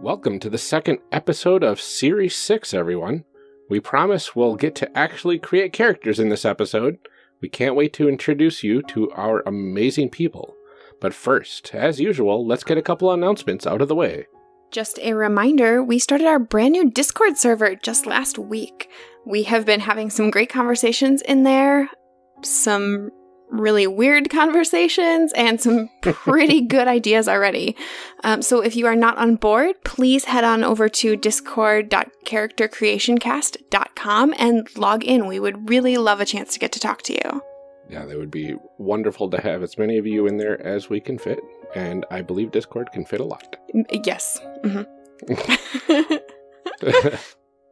Welcome to the second episode of Series 6, everyone. We promise we'll get to actually create characters in this episode. We can't wait to introduce you to our amazing people. But first, as usual, let's get a couple announcements out of the way. Just a reminder, we started our brand new Discord server just last week. We have been having some great conversations in there, some really weird conversations, and some pretty good ideas already. Um, so if you are not on board, please head on over to discord.charactercreationcast.com and log in. We would really love a chance to get to talk to you. Yeah, that would be wonderful to have as many of you in there as we can fit. And I believe Discord can fit a lot. Yes. Mhm.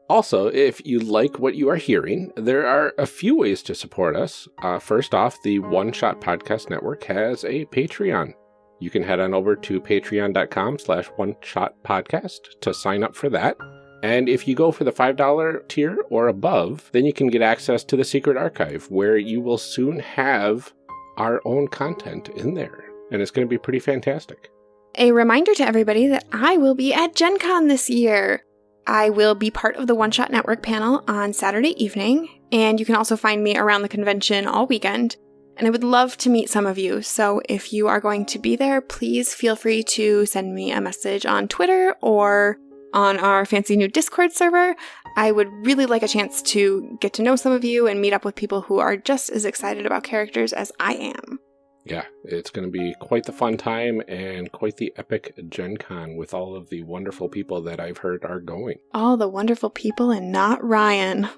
also, if you like what you are hearing, there are a few ways to support us. Uh, first off, the One Shot Podcast Network has a Patreon. You can head on over to patreon.com slash one shot podcast to sign up for that. And if you go for the $5 tier or above, then you can get access to the secret archive where you will soon have our own content in there. And it's going to be pretty fantastic. A reminder to everybody that I will be at Gen Con this year. I will be part of the One Shot Network panel on Saturday evening, and you can also find me around the convention all weekend. And I would love to meet some of you, so if you are going to be there, please feel free to send me a message on Twitter or on our fancy new Discord server. I would really like a chance to get to know some of you and meet up with people who are just as excited about characters as I am. Yeah, it's going to be quite the fun time and quite the epic Gen Con with all of the wonderful people that I've heard are going. All the wonderful people and not Ryan.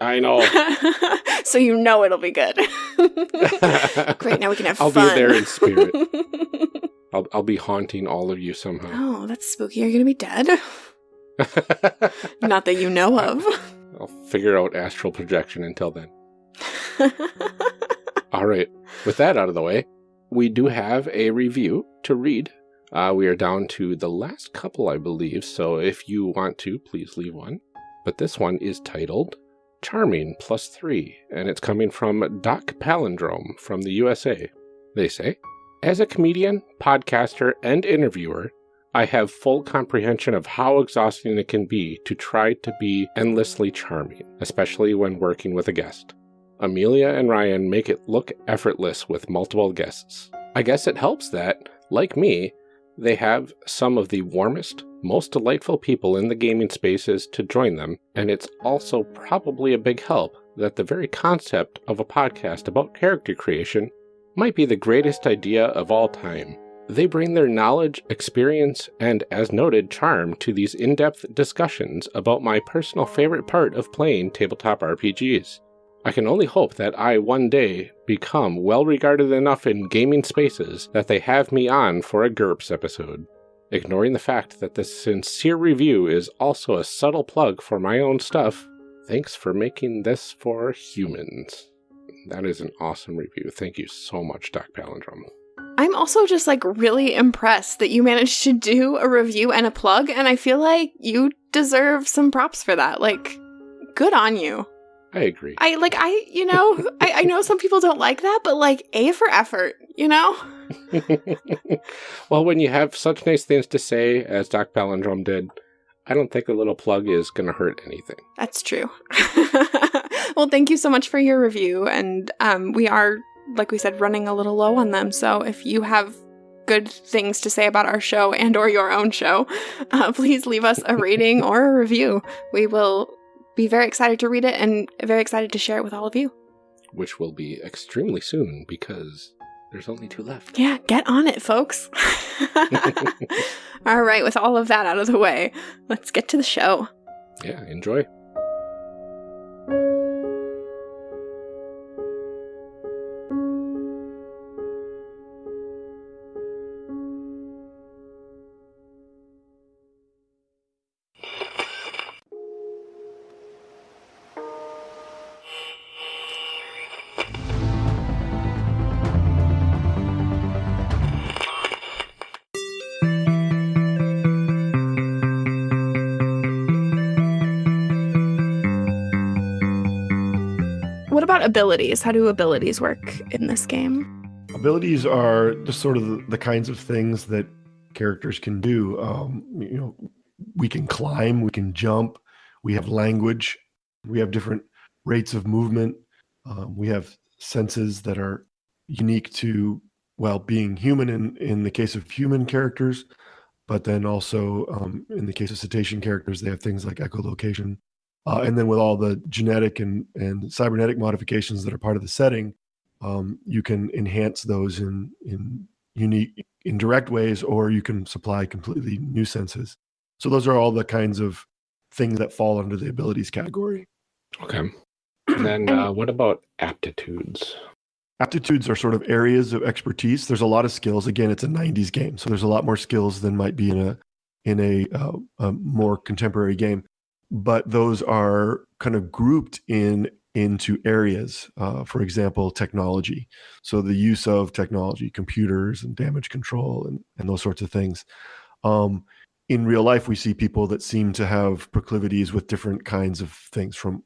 I know. so you know it'll be good. Great, now we can have I'll fun. be there in spirit. I'll, I'll be haunting all of you somehow. oh, that's spooky. Are you going to be dead? Not that you know of. I'll figure out astral projection until then. All right. With that out of the way, we do have a review to read. Uh, we are down to the last couple, I believe, so if you want to, please leave one. But this one is titled Charming Plus Three, and it's coming from Doc Palindrome from the USA. They say, As a comedian, podcaster, and interviewer, I have full comprehension of how exhausting it can be to try to be endlessly charming, especially when working with a guest. Amelia and Ryan make it look effortless with multiple guests. I guess it helps that, like me, they have some of the warmest, most delightful people in the gaming spaces to join them, and it's also probably a big help that the very concept of a podcast about character creation might be the greatest idea of all time. They bring their knowledge, experience, and, as noted, charm to these in depth discussions about my personal favorite part of playing tabletop RPGs. I can only hope that I one day become well regarded enough in gaming spaces that they have me on for a GURPS episode. Ignoring the fact that this sincere review is also a subtle plug for my own stuff, thanks for making this for humans. That is an awesome review. Thank you so much, Doc Palindrome. I'm also just like really impressed that you managed to do a review and a plug, and I feel like you deserve some props for that. Like, good on you. I agree. I like I you know I, I know some people don't like that, but like A for effort, you know? well, when you have such nice things to say as Doc Palindrome did, I don't think a little plug is going to hurt anything. That's true. well, thank you so much for your review, and um, we are, like we said, running a little low on them. So if you have good things to say about our show and or your own show, uh, please leave us a rating or a review. We will be very excited to read it and very excited to share it with all of you. Which will be extremely soon because there's only two left. Yeah, get on it, folks. all right, with all of that out of the way, let's get to the show. Yeah, enjoy. About abilities? How do abilities work in this game? Abilities are just sort of the, kinds of things that characters can do. Um, you know, we can climb, we can jump, we have language, we have different rates of movement, um, we have senses that are unique to well being human in in the case of human characters, but then also um, in the case of cetacean characters, they have things like echolocation, uh, and then with all the genetic and and cybernetic modifications that are part of the setting, um, you can enhance those in in unique in direct ways, or you can supply completely new senses. So those are all the kinds of things that fall under the abilities category. Okay. And then uh, what about aptitudes? Aptitudes are sort of areas of expertise. There's a lot of skills. Again, it's a 90s game, so there's a lot more skills than might be in a in a, uh, a more contemporary game. But those are kind of grouped in into areas. Uh, for example, technology. So the use of technology, computers, and damage control, and and those sorts of things. Um, in real life, we see people that seem to have proclivities with different kinds of things, from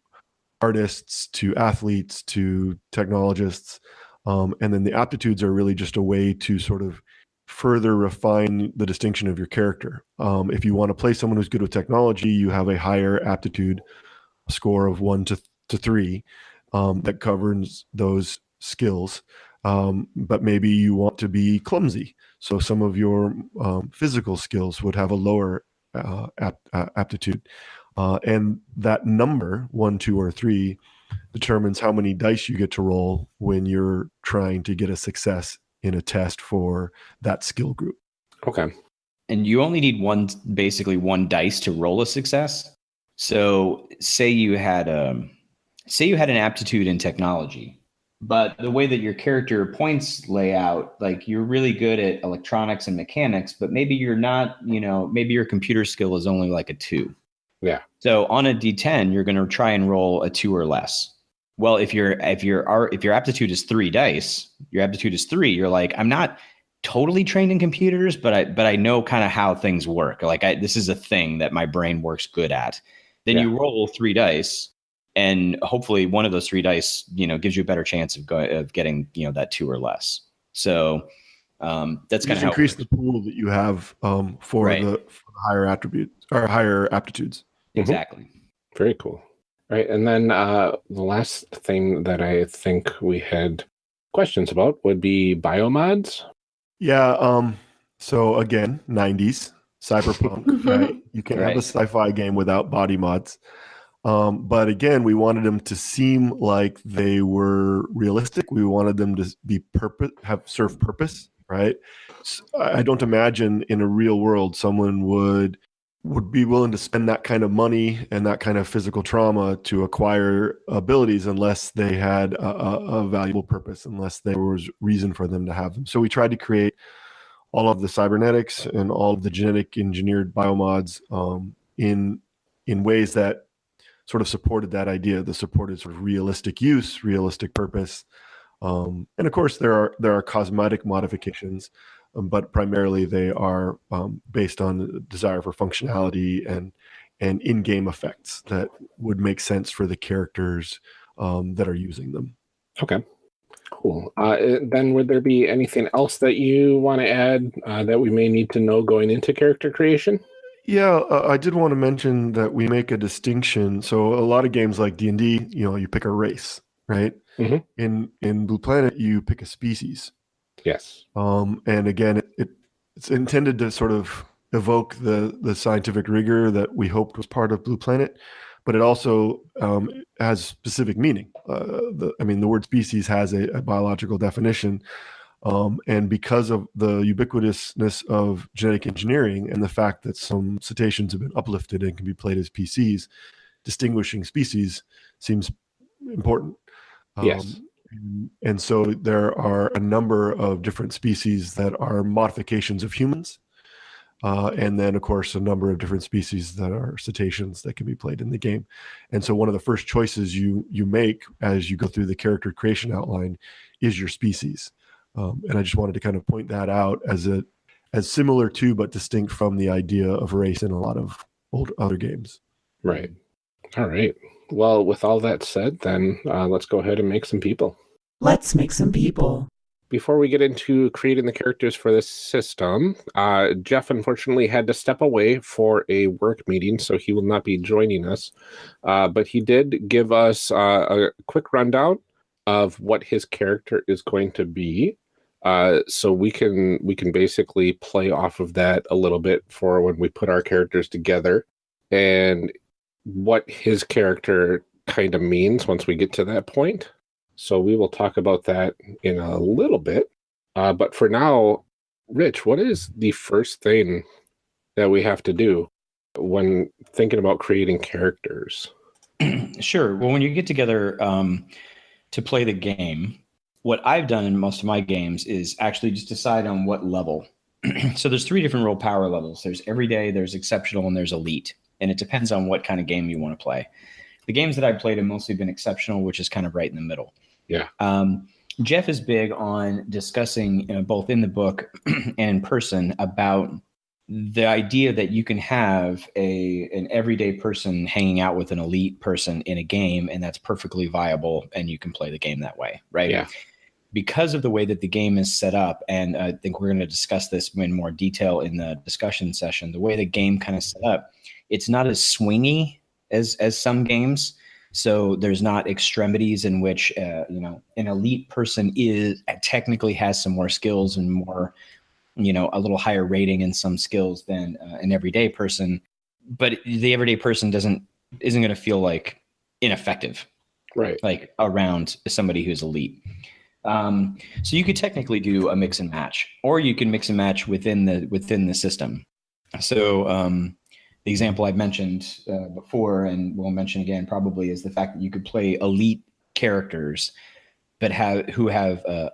artists to athletes to technologists. Um, and then the aptitudes are really just a way to sort of further refine the distinction of your character. Um, if you want to play someone who's good with technology, you have a higher aptitude score of one to, to three um, that governs those skills. Um, but maybe you want to be clumsy. So some of your um, physical skills would have a lower uh, apt, uh, aptitude. Uh, and that number, one, two, or three, determines how many dice you get to roll when you're trying to get a success in a test for that skill group. Okay. And you only need one, basically one dice to roll a success. So, say you had a, um, say you had an aptitude in technology, but the way that your character points lay out, like you're really good at electronics and mechanics, but maybe you're not, you know, maybe your computer skill is only like a two. Yeah. So on a D10, you're going to try and roll a two or less. Well, if your if your if your aptitude is three dice, your aptitude is three. You're like, I'm not totally trained in computers, but I but I know kind of how things work. Like I, this is a thing that my brain works good at. Then yeah. you roll three dice, and hopefully one of those three dice, you know, gives you a better chance of going of getting you know that two or less. So um, that's kind of increase the pool that you have um, for, right. the, for the higher attributes or higher aptitudes. Exactly. Mm-hmm. Very cool. Right. And then uh, the last thing that I think we had questions about would be biomods. Yeah. Um, so again, 90s, cyberpunk, right? You can right. have a sci fi game without body mods. Um, but again, we wanted them to seem like they were realistic. We wanted them to be purpose, have serve purpose, right? So I don't imagine in a real world someone would would be willing to spend that kind of money and that kind of physical trauma to acquire abilities unless they had a, a, valuable purpose, unless there was reason for them to have them. So we tried to create all of the cybernetics and all of the genetic engineered biomods um, in in ways that sort of supported that idea, the supported sort of realistic use, realistic purpose. Um, and of course, there are there are cosmetic modifications um, but primarily they are um, based on desire for functionality and and in-game effects that would make sense for the characters um, that are using them. Okay, cool. Uh, then, would there be anything else that you want to add uh, that we may need to know going into character creation? Yeah, uh, I did want to mention that we make a distinction. So, a lot of games like D and D, you know, you pick a race, right? Mm-hmm. In in Blue Planet, you pick a species. Yes. Um, and again, it, it, it's intended to sort of evoke the the scientific rigor that we hoped was part of Blue Planet, but it also um, has specific meaning. Uh, the, I mean, the word species has a, a biological definition. Um, and because of the ubiquitousness of genetic engineering and the fact that some cetaceans have been uplifted and can be played as PCs, distinguishing species seems important. Um, yes. And, so there are a number of different species that are modifications of humans. Uh, and then, of course, a number of different species that are cetaceans that can be played in the game. And so, one of the first choices you you make as you go through the character creation outline is your species. Um, and I just wanted to kind of point that out as a as similar to but distinct from the idea of race in a lot of old other games. Right. All right. Well, with all that said, then uh, let's go ahead and make some people. Let's make some people. before we get into creating the characters for this system, uh, Jeff unfortunately had to step away for a work meeting, so he will not be joining us. Uh, but he did give us uh, a quick rundown of what his character is going to be. Uh, so we can we can basically play off of that a little bit for when we put our characters together, and what his character kind of means once we get to that point. So we will talk about that in a little bit. Uh, but for now, Rich, what is the first thing that we have to do when thinking about creating characters? sure. Well, when you get together um, to play the game, what I've done in most of my games is actually just decide on what level. so there's three different role power levels. There's everyday, there's exceptional, and there's elite. And it depends on what kind of game you want to play. The games that I've played have mostly been exceptional, which is kind of right in the middle. Yeah. Um, Jeff is big on discussing you know, both in the book and in person about the idea that you can have a an everyday person hanging out with an elite person in a game and that's perfectly viable and you can play the game that way right Yeah. because of the way that the game is set up and i think we're going to discuss this in more detail in the discussion session the way the game kind of set up it's not as swingy as as some games. So there's not extremities in which uh, you know an elite person is technically has some more skills and more you know a little higher rating in some skills than uh, an everyday person. But the everyday person doesn't isn't going to feel like ineffective. Right. like around somebody who's elite. Um, so you could technically do a mix and match or you can mix and match within the within the system. So um, the example I've mentioned uh, before and we'll mention again probably is the fact that you could play elite characters, but have who have uh,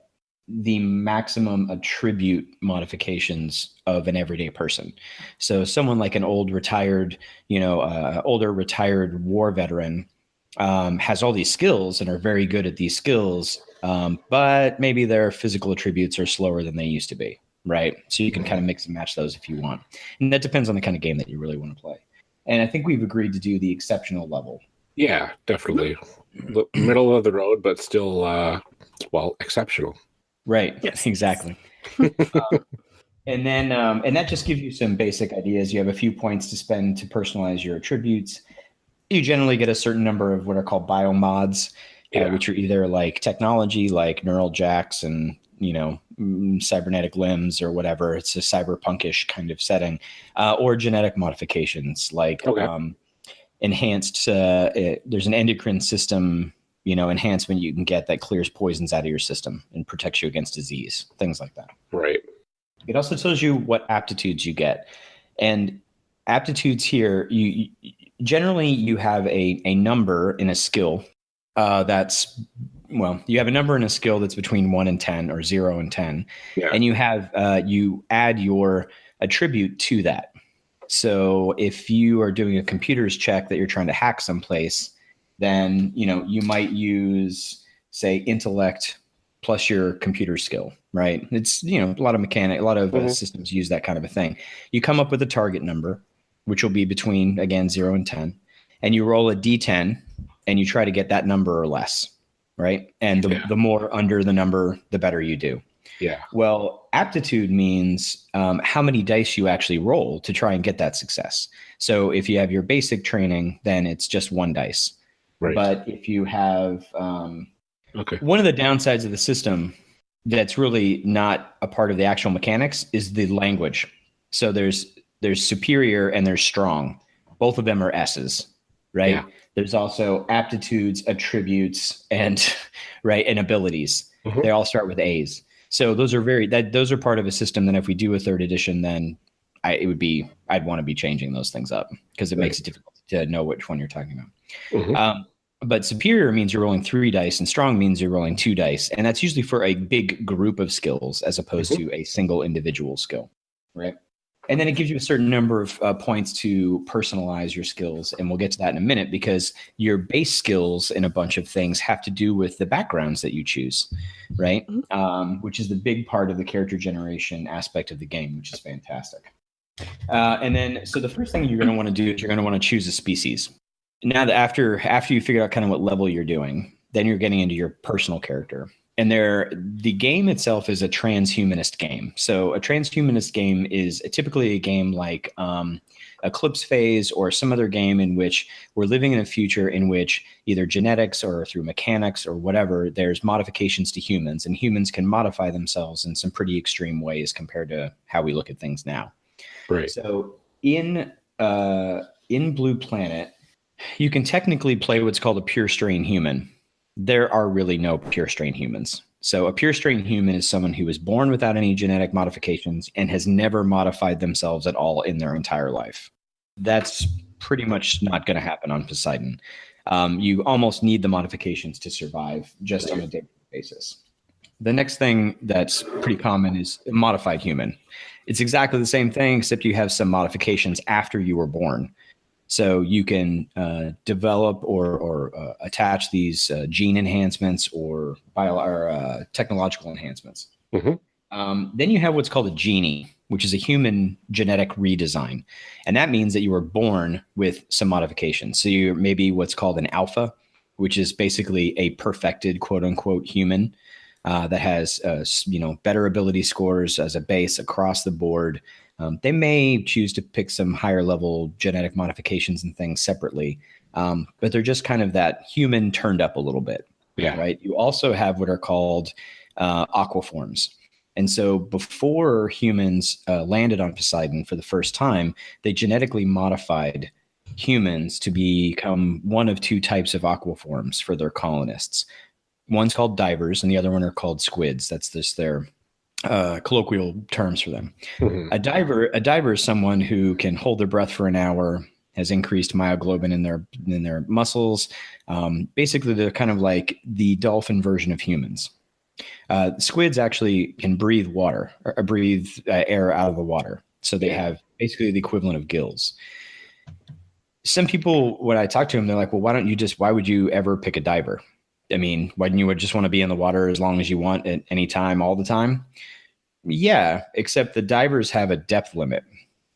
the maximum attribute modifications of an everyday person. So someone like an old retired, you know, uh, older retired war veteran um, has all these skills and are very good at these skills, um, but maybe their physical attributes are slower than they used to be right? So you can kind of mix and match those if you want. And that depends on the kind of game that you really want to play. And I think we've agreed to do the exceptional level. Yeah, definitely. The middle of the road, but still, uh, well, exceptional. Right. Yes. Exactly. um, and then, um, and that just gives you some basic ideas. You have a few points to spend to personalize your attributes. You generally get a certain number of what are called biomods, Yeah. uh, which are either like technology, like neural jacks and you know mm, cybernetic limbs or whatever. It's a cyberpunkish kind of setting, uh, or genetic modifications like Okay. um, enhanced. Uh, it, there's an endocrine system, you know, enhancement you can get that clears poisons out of your system and protects you against disease, things like that. Right. It also tells you what aptitudes you get, and aptitudes here you, you generally you have a a number in a skill uh, that's well you have a number and a skill that's between 1 and 10 or 0 and 10 Yeah. and you have uh, you add your attribute to that. So if you are doing a computer's check that you're trying to hack someplace then you know you might use say intellect plus your computer skill right? It's you know a lot of mechanic a lot of uh, Mhm. systems use that kind of a thing. You come up with a target number which will be between again 0 and 10 and you roll a d10 and you try to get that number or less right and the, Yeah. the more under the number the better you do Yeah. well aptitude means um, how many dice you actually roll to try and get that success so if you have your basic training then it's just one dice Right. but if you have um, okay. one of the downsides of the system that's really not a part of the actual mechanics is the language. So there's there's superior and there's strong. Both of them are S's, right? Yeah. There's also aptitudes, attributes, and right and abilities. Mhm. They all start with A's. So those are very that those are part of a system. Then if we do a third edition, then I, it would be I'd want to be changing those things up because it Right. makes it difficult to know which one you're talking about. Mhm. Um, but superior means you're rolling three dice, and strong means you're rolling two dice, and that's usually for a big group of skills as opposed to a single individual skill, right? And then it gives you a certain number of uh, points to personalize your skills, and we'll get to that in a minute because your base skills in a bunch of things have to do with the backgrounds that you choose, right? Um, which is the big part of the character generation aspect of the game, which is fantastic. Uh, and then, so the first thing you're going to want to do is you're going to want to choose a species now that after after you figure out kind of what level you're doing then you're getting into your personal character and they're the game itself is a transhumanist game. So a transhumanist game is typically a game like um, Eclipse Phase or some other game in which we're living in a future in which either genetics or through mechanics or whatever, there's modifications to humans, and humans can modify themselves in some pretty extreme ways compared to how we look at things now. Right. So in uh, in Blue Planet, you can technically play what's called a pure strain human there are really no pure strain humans. So a pure strain human is someone who was born without any genetic modifications and has never modified themselves at all in their entire life. That's pretty much not going to happen on Poseidon. Um, you almost need the modifications to survive just on a daily basis. The next thing that's pretty common is modified human. It's exactly the same thing, except you have some modifications after you were born. So you can uh, develop or, or uh, attach these uh, gene enhancements or bio or uh, technological enhancements. Mhm. Um, then you have what's called a genie, which is a human genetic redesign, and that means that you were born with some modifications. So you're maybe what's called an alpha, which is basically a perfected quote unquote human. Uh, that has uh, you know better ability scores as a base across the board, um, they may choose to pick some higher level genetic modifications and things separately, um, but they're just kind of that human turned up a little bit. Yeah. Right. You also have what are called uh, aquaforms. And so before humans uh, landed on Poseidon for the first time, they genetically modified humans to become one of two types of aquaforms for their colonists. One's called divers, and the other one are called squids. That's just their uh, colloquial terms for them. Mhm. A diver, a diver is someone who can hold their breath for an hour, has increased myoglobin in their in their muscles. Um, basically, they're kind of like the dolphin version of humans. Uh, squids actually can breathe water, or, or breathe uh, air out of the water, so they Yeah. have basically the equivalent of gills. Some people, when I talk to them, they're like, "Well, why don't you just? Why would you ever pick a diver? I mean, why wouldn't you would just want to be in the water as long as you want at any time, all the time?" Yeah, except the divers have a depth limit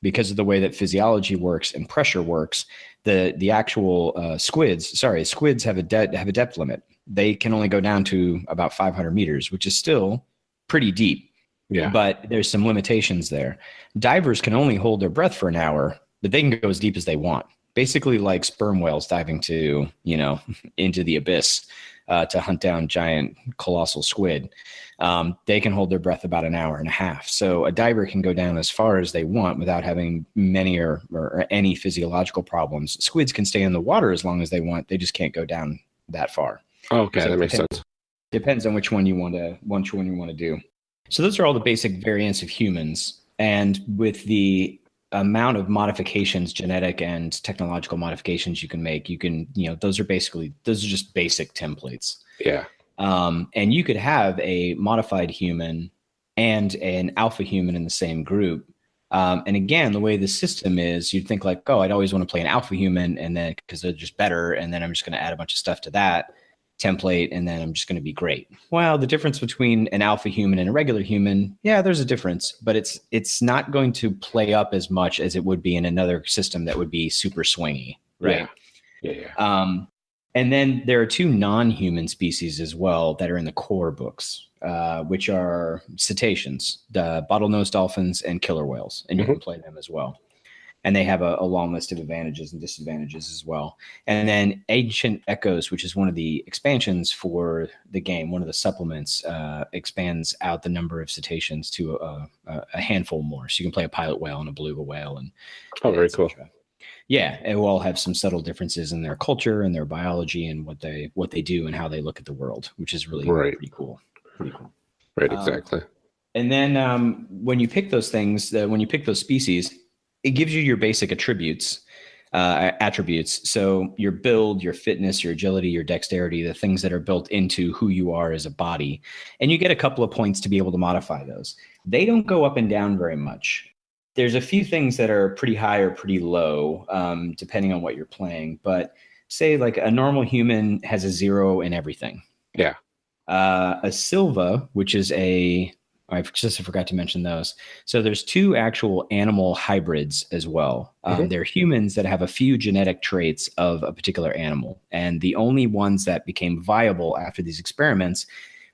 because of the way that physiology works and pressure works. The the actual uh, squids, sorry, squids have a de- have a depth limit. They can only go down to about 500 meters, which is still pretty deep. Yeah. But there's some limitations there. Divers can only hold their breath for an hour, but they can go as deep as they want. Basically, like sperm whales diving to you know into the abyss uh, to hunt down giant colossal squid um, they can hold their breath about an hour and a half. So a diver can go down as far as they want without having many or, or any physiological problems. Squids can stay in the water as long as they want. They just can't go down that far. okay, So that makes depend- sense. Depends on which one you want to which one you want to do. So those are all the basic variants of humans, and with the amount of modifications, genetic and technological modifications you can make, you can you know those are basically those are just basic templates. Yeah. Um, and you could have a modified human and an alpha human in the same group. Um, and again, the way the system is, you'd think like, oh, I'd always want to play an alpha human, and then because they're just better, and then I'm just going to add a bunch of stuff to that template, and then I'm just going to be great. Well, the difference between an alpha human and a regular human, yeah, there's a difference, but it's it's not going to play up as much as it would be in another system that would be super swingy, right? Yeah. Yeah. yeah. Um, and then there are two non-human species as well that are in the core books, uh, which are cetaceans, the bottlenose dolphins, and killer whales, and you can play them as well. And they have a, a long list of advantages and disadvantages as well. And then Ancient Echoes, which is one of the expansions for the game, one of the supplements, uh, expands out the number of cetaceans to a, a, a handful more. So you can play a pilot whale and a beluga whale, and Oh, very cool. Yeah, it will all have some subtle differences in their culture and their biology and what they what they do and how they look at the world, which is really Right. pretty cool. Pretty cool. Right. um, Exactly. And then um, when you pick those things, uh, when you pick those species, it gives you your basic attributes. Uh, attributes. So your build, your fitness, your agility, your dexterity, the things that are built into who you are as a body, and you get a couple of points to be able to modify those. They don't go up and down very much. There's a few things that are pretty high or pretty low, um, depending on what you're playing. But say like a normal human has a zero in everything. Yeah. Uh, a Silva, which is a I just forgot to mention those. So there's two actual animal hybrids as well. Um, Mhm. They're humans that have a few genetic traits of a particular animal, and the only ones that became viable after these experiments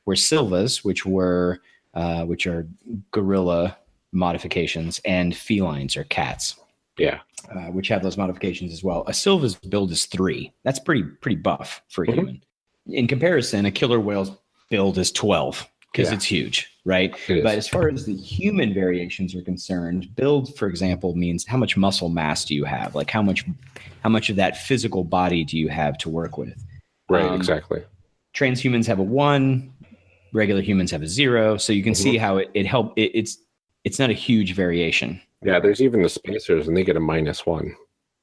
were Silvas, which were uh, which are gorilla modifications, and felines or cats. Yeah. Uh, which have those modifications as well. A Silva's build is three. That's pretty pretty buff for a Mhm. human. In comparison, a killer whale's build is twelve because Yeah. it's huge, right? But as far as the human variations are concerned, build, for example, means how much muscle mass do you have? Like how much how much of that physical body do you have to work with? right. um, exactly. Transhumans have a one, regular humans have a zero. So you can Mm-hmm. see how it, it help it, it's it's not a huge variation. Yeah. There's even the spacers, and they get a minus one.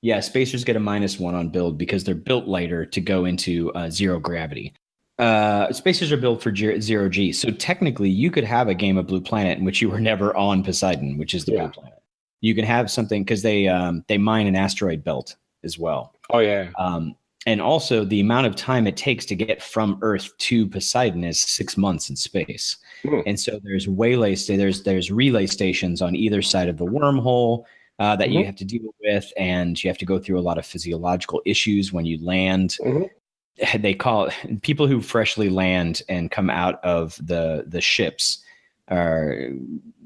Yeah, spacers get a minus one on build because they're built lighter to go into uh, zero gravity. Uh, spacers are built for zero G. So technically, you could have a game of Blue Planet in which you were never on Poseidon, which is the Yeah. Blue Planet. You can have something because they um, they mine an asteroid belt as well. Oh yeah. Um, and also, the amount of time it takes to get from Earth to Poseidon is six months in space. Hmm. And so there's waylay there's there's relay stations on either side of the wormhole uh, that you Mhm. have to deal with, and you have to go through a lot of physiological issues when you land. Mhm. They call it, people who freshly land and come out of the the ships are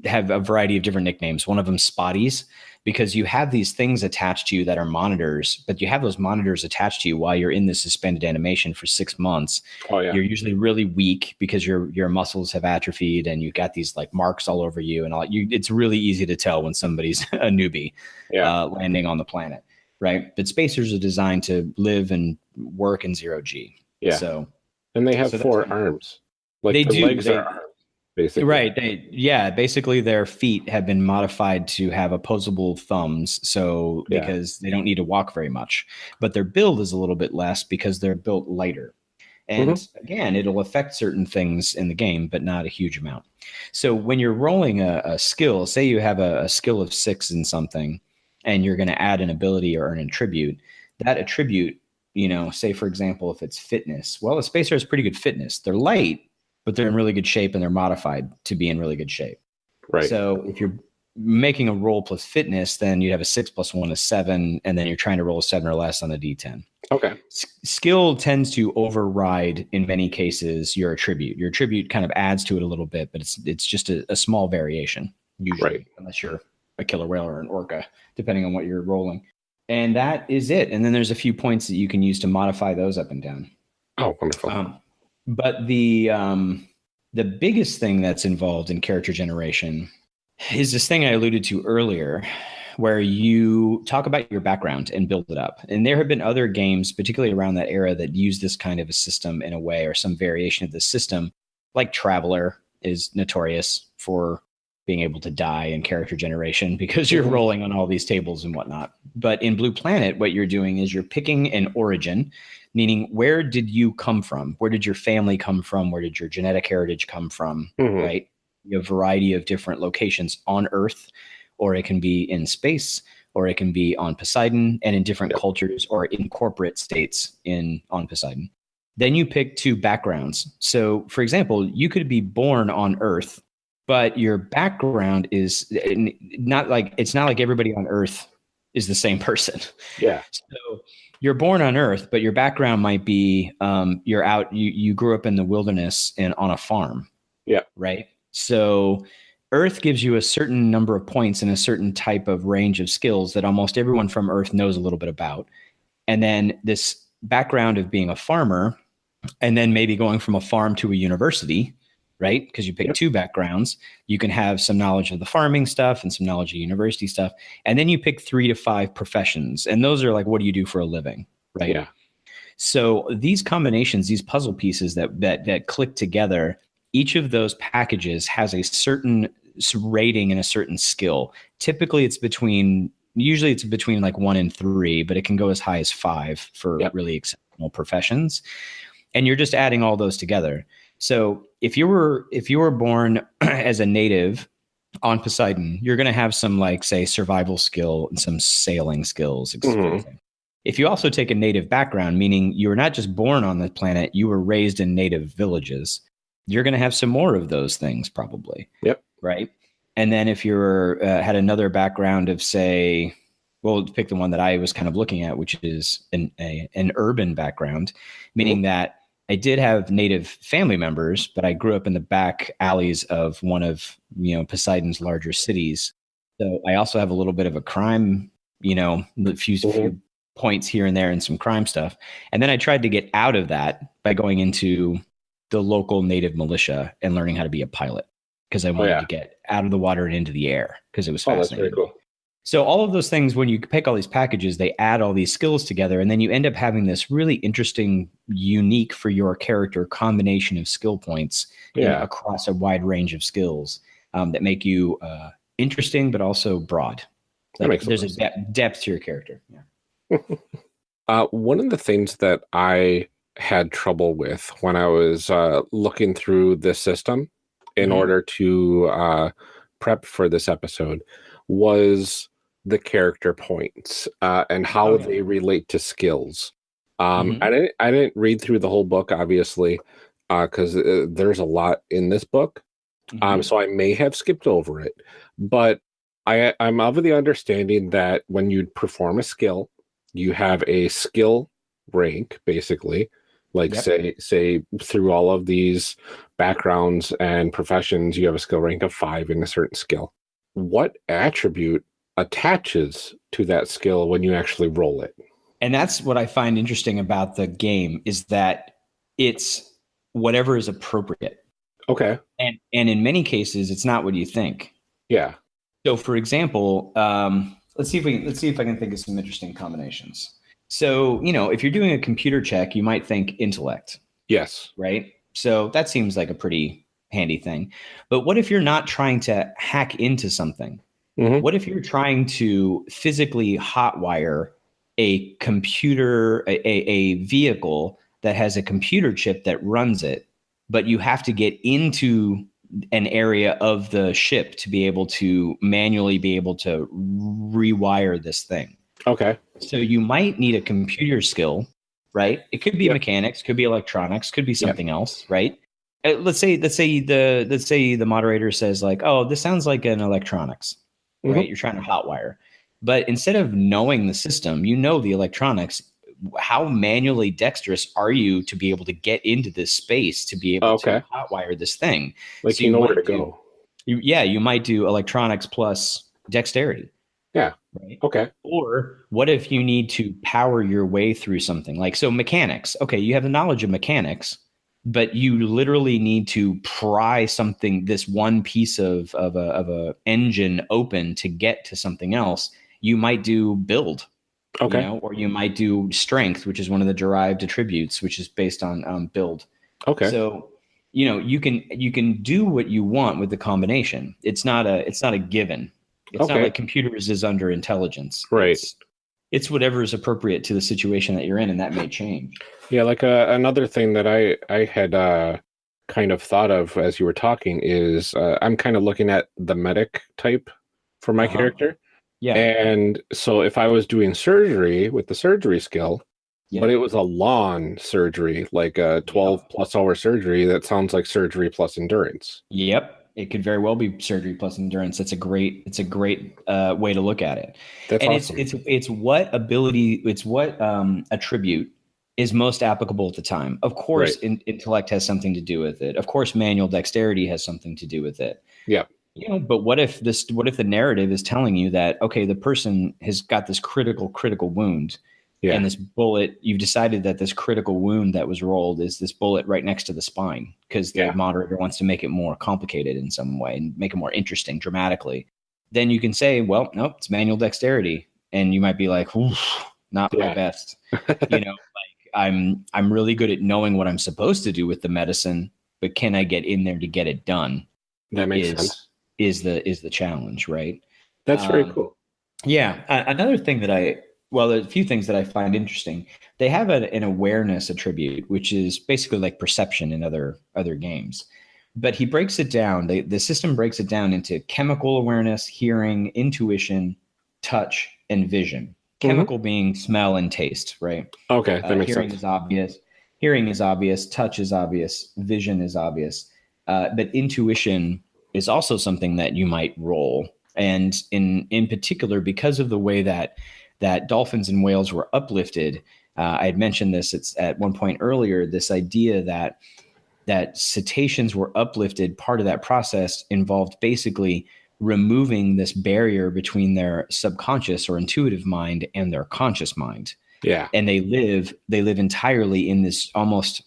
have a variety of different nicknames. One of them spotties because you have these things attached to you that are monitors, but you have those monitors attached to you while you're in this suspended animation for six months. Oh yeah. You're usually really weak because your your muscles have atrophied and you've got these like marks all over you and all. You, it's really easy to tell when somebody's a newbie Yeah. uh, landing on the planet, right? But spacers are designed to live and work in zero g. Yeah. So and they have so four arms. Like They the do, legs they- are arms, basically. Right. They, yeah. Basically, their feet have been modified to have opposable thumbs. So, Yeah. because they don't need to walk very much, but their build is a little bit less because they're built lighter. And Mm-hmm. again, it'll affect certain things in the game, but not a huge amount. So, when you're rolling a, a skill, say you have a, a skill of six in something, and you're going to add an ability or an attribute, that attribute, you know, say for example, if it's fitness, well, a spacer has pretty good fitness. They're light, but they're in really good shape and they're modified to be in really good shape. Right. So if you're making a roll plus fitness, then you'd have a six plus one is seven, and then you're trying to roll a seven or less on the D10. okay. S- skill tends to override in many cases your attribute. Your attribute kind of adds to it a little bit, but it's it's just a, a small variation usually, Right. unless you're a killer whale or an orca, depending on what you're rolling. And that is it. And then there's a few points that you can use to modify those up and down. Oh, wonderful. Um, but the um, the biggest thing that's involved in character generation is this thing I alluded to earlier, where you talk about your background and build it up. And there have been other games, particularly around that era, that use this kind of a system in a way or some variation of the system. Like Traveller is notorious for being able to die in character generation because you're Mhm. rolling on all these tables and whatnot. But in Blue Planet, what you're doing is you're picking an origin meaning where did you come from? Where did your family come from? Where did your genetic heritage come from? Mhm. right? You have a variety of different locations on earth or it can be in space or it can be on poseidon and in different cultures or in corporate states in on poseidon. Then you pick two backgrounds. So for example you could be born on earth but your background is not like it's not like everybody on earth is the same person Yeah. so you're born on Earth, but your background might be um, you're out. You you grew up in the wilderness and on a farm. Yeah. Right. So Earth gives you a certain number of points and a certain type of range of skills that almost everyone from Earth knows a little bit about. And then this background of being a farmer, and then maybe going from a farm to a university, right? Because you pick Yep. two backgrounds, you can have some knowledge of the farming stuff and some knowledge of university stuff. And then you pick three to five professions. And those are like, what do you do for a living? Right. Yeah. So these combinations, these puzzle pieces that that that click together, each of those packages has a certain rating and a certain skill. Typically, it's between usually it's between like one and three, but it can go as high as five for Yep. really exceptional professions. And you're just adding all those together. So if you were if you were born as a native on Poseidon, you're going to have some like say survival skill and some sailing skills. Mhm. If you also take a native background, meaning you were not just born on the planet, you were raised in native villages, you're going to have some more of those things probably. Yep. Right. And then if you're uh, had another background of say, well, pick the one that I was kind of looking at, which is an a, an urban background, meaning that I did have native family members, but I grew up in the back alleys of one of you know Poseidon's larger cities. So I also have a little bit of a crime, you know, a few, Mhm. few points here and there and some crime stuff. And then I tried to get out of that by going into the local native militia and learning how to be a pilot because I wanted yeah. to get out of the water and into the air because it was Oh, that's fascinating. very cool. So all of those things, when you pick all these packages, they add all these skills together, and then you end up having this really interesting, unique for your character combination of skill points you know, across a wide range of skills um, that make you uh, interesting, but also broad. That makes there's a of depth, to your character. Yeah. Uh, one of the things that I had trouble with when I was uh, looking through this system in Mhm. order to uh, prep for this episode was the character points uh, and how Oh, yeah. they relate to skills. Um, Mhm. I didn't. I didn't read through the whole book, obviously, because uh, there's a lot in this book. Mm-hmm. Um, so I may have skipped over it, but I, I'm of the understanding that when you perform a skill, you have a skill rank, basically. Like Yep. say say through all of these backgrounds and professions, you have a skill rank of five in a certain skill. What attribute attaches to that skill when you actually roll it? and that's what I find interesting about the game is that it's whatever is appropriate, Okay. and and in many cases, it's not what you think. Yeah. So, for example, um, let's see if we let's see if I can think of some interesting combinations. So, you know, if you're doing a computer check, you might think intellect, Yes. right? So that seems like a pretty handy thing. But what if you're not trying to hack into something? Mhm. What if you're trying to physically hotwire a computer, a, a, vehicle that has a computer chip that runs it, but you have to get into an area of the ship to be able to manually be able to rewire this thing. Okay. So you might need a computer skill, right? It could be Yep. mechanics, could be electronics, could be Yep. something else, right? Uh, let's say let's say the let's say the moderator says like, "Oh, this sounds like an electronics." Mhm. Right? You're trying to hotwire. But instead of knowing the system, you know the electronics. How manually dexterous are you to be able to get into this space to be able Okay. to hotwire this thing? Like So you you know where to do- go. You, yeah, you might do electronics plus dexterity. Yeah. Right. Okay. Or what if you need to power your way through something? Like, so mechanics. Okay, you have the knowledge of mechanics, but you literally need to pry something, this one piece of, of, a, of a engine open to get to something else. You might do build, Okay. you know, or you might do strength, which is one of the derived attributes, which is based on um, build. Okay. So, you know, you can you can do what you want with the combination. It's not a it's not a given. It's not Okay. like computers is under intelligence. Right. It's, it's whatever is appropriate to the situation that you're in, and that may change. Yeah, like uh, another thing that I I had uh, kind of thought of as you were talking is uh, I'm kind of looking at the medic type for my Uh-huh. character, Yeah. and so if I was doing surgery with the surgery skill, Yeah. but it was a long surgery, like a 12 plus hour surgery, that sounds like surgery plus endurance. Yep. It could very well be surgery plus endurance. That's a great. It's a great uh, way to look at it. That's and awesome. it's it's it's what ability. It's what um, attribute is most applicable at the time. Of course, in, intellect has something to do with it. Of course, manual dexterity has something to do with it. Yeah. You know, but what if this? What if the narrative is telling you that okay, the person has got this critical critical wound, yeah. and this bullet you've decided that this critical wound that was rolled is this bullet right next to the spine because the Yeah. moderator wants to make it more complicated in some way and make it more interesting dramatically then you can say well nope it's manual dexterity and you might be like "Oof, not Yeah. my best you know like i'm i'm really good at knowing what i'm supposed to do with the medicine but can i get in there to get it done that makes is- sense. is the is the challenge right That's very um, cool. yeah. Another thing that I, well, there's a few things that I find interesting. They have a, an awareness attribute, which is basically like perception in other other games. But he breaks it down. They, the system breaks it down into chemical awareness, hearing, intuition, touch, and vision. Mhm. Chemical being smell and taste, right? Okay, that Uh, makes hearing sense. is obvious. Hearing is obvious. Touch is obvious. Vision is obvious. Uh, but intuition is also something that you might roll. And in in particular, because of the way that that dolphins and whales were uplifted. Uh, I had mentioned this it's at one point earlier. This idea that that cetaceans were uplifted. Part of that process involved basically removing this barrier between their subconscious or intuitive mind and their conscious mind. Yeah. And they live they live entirely in this almost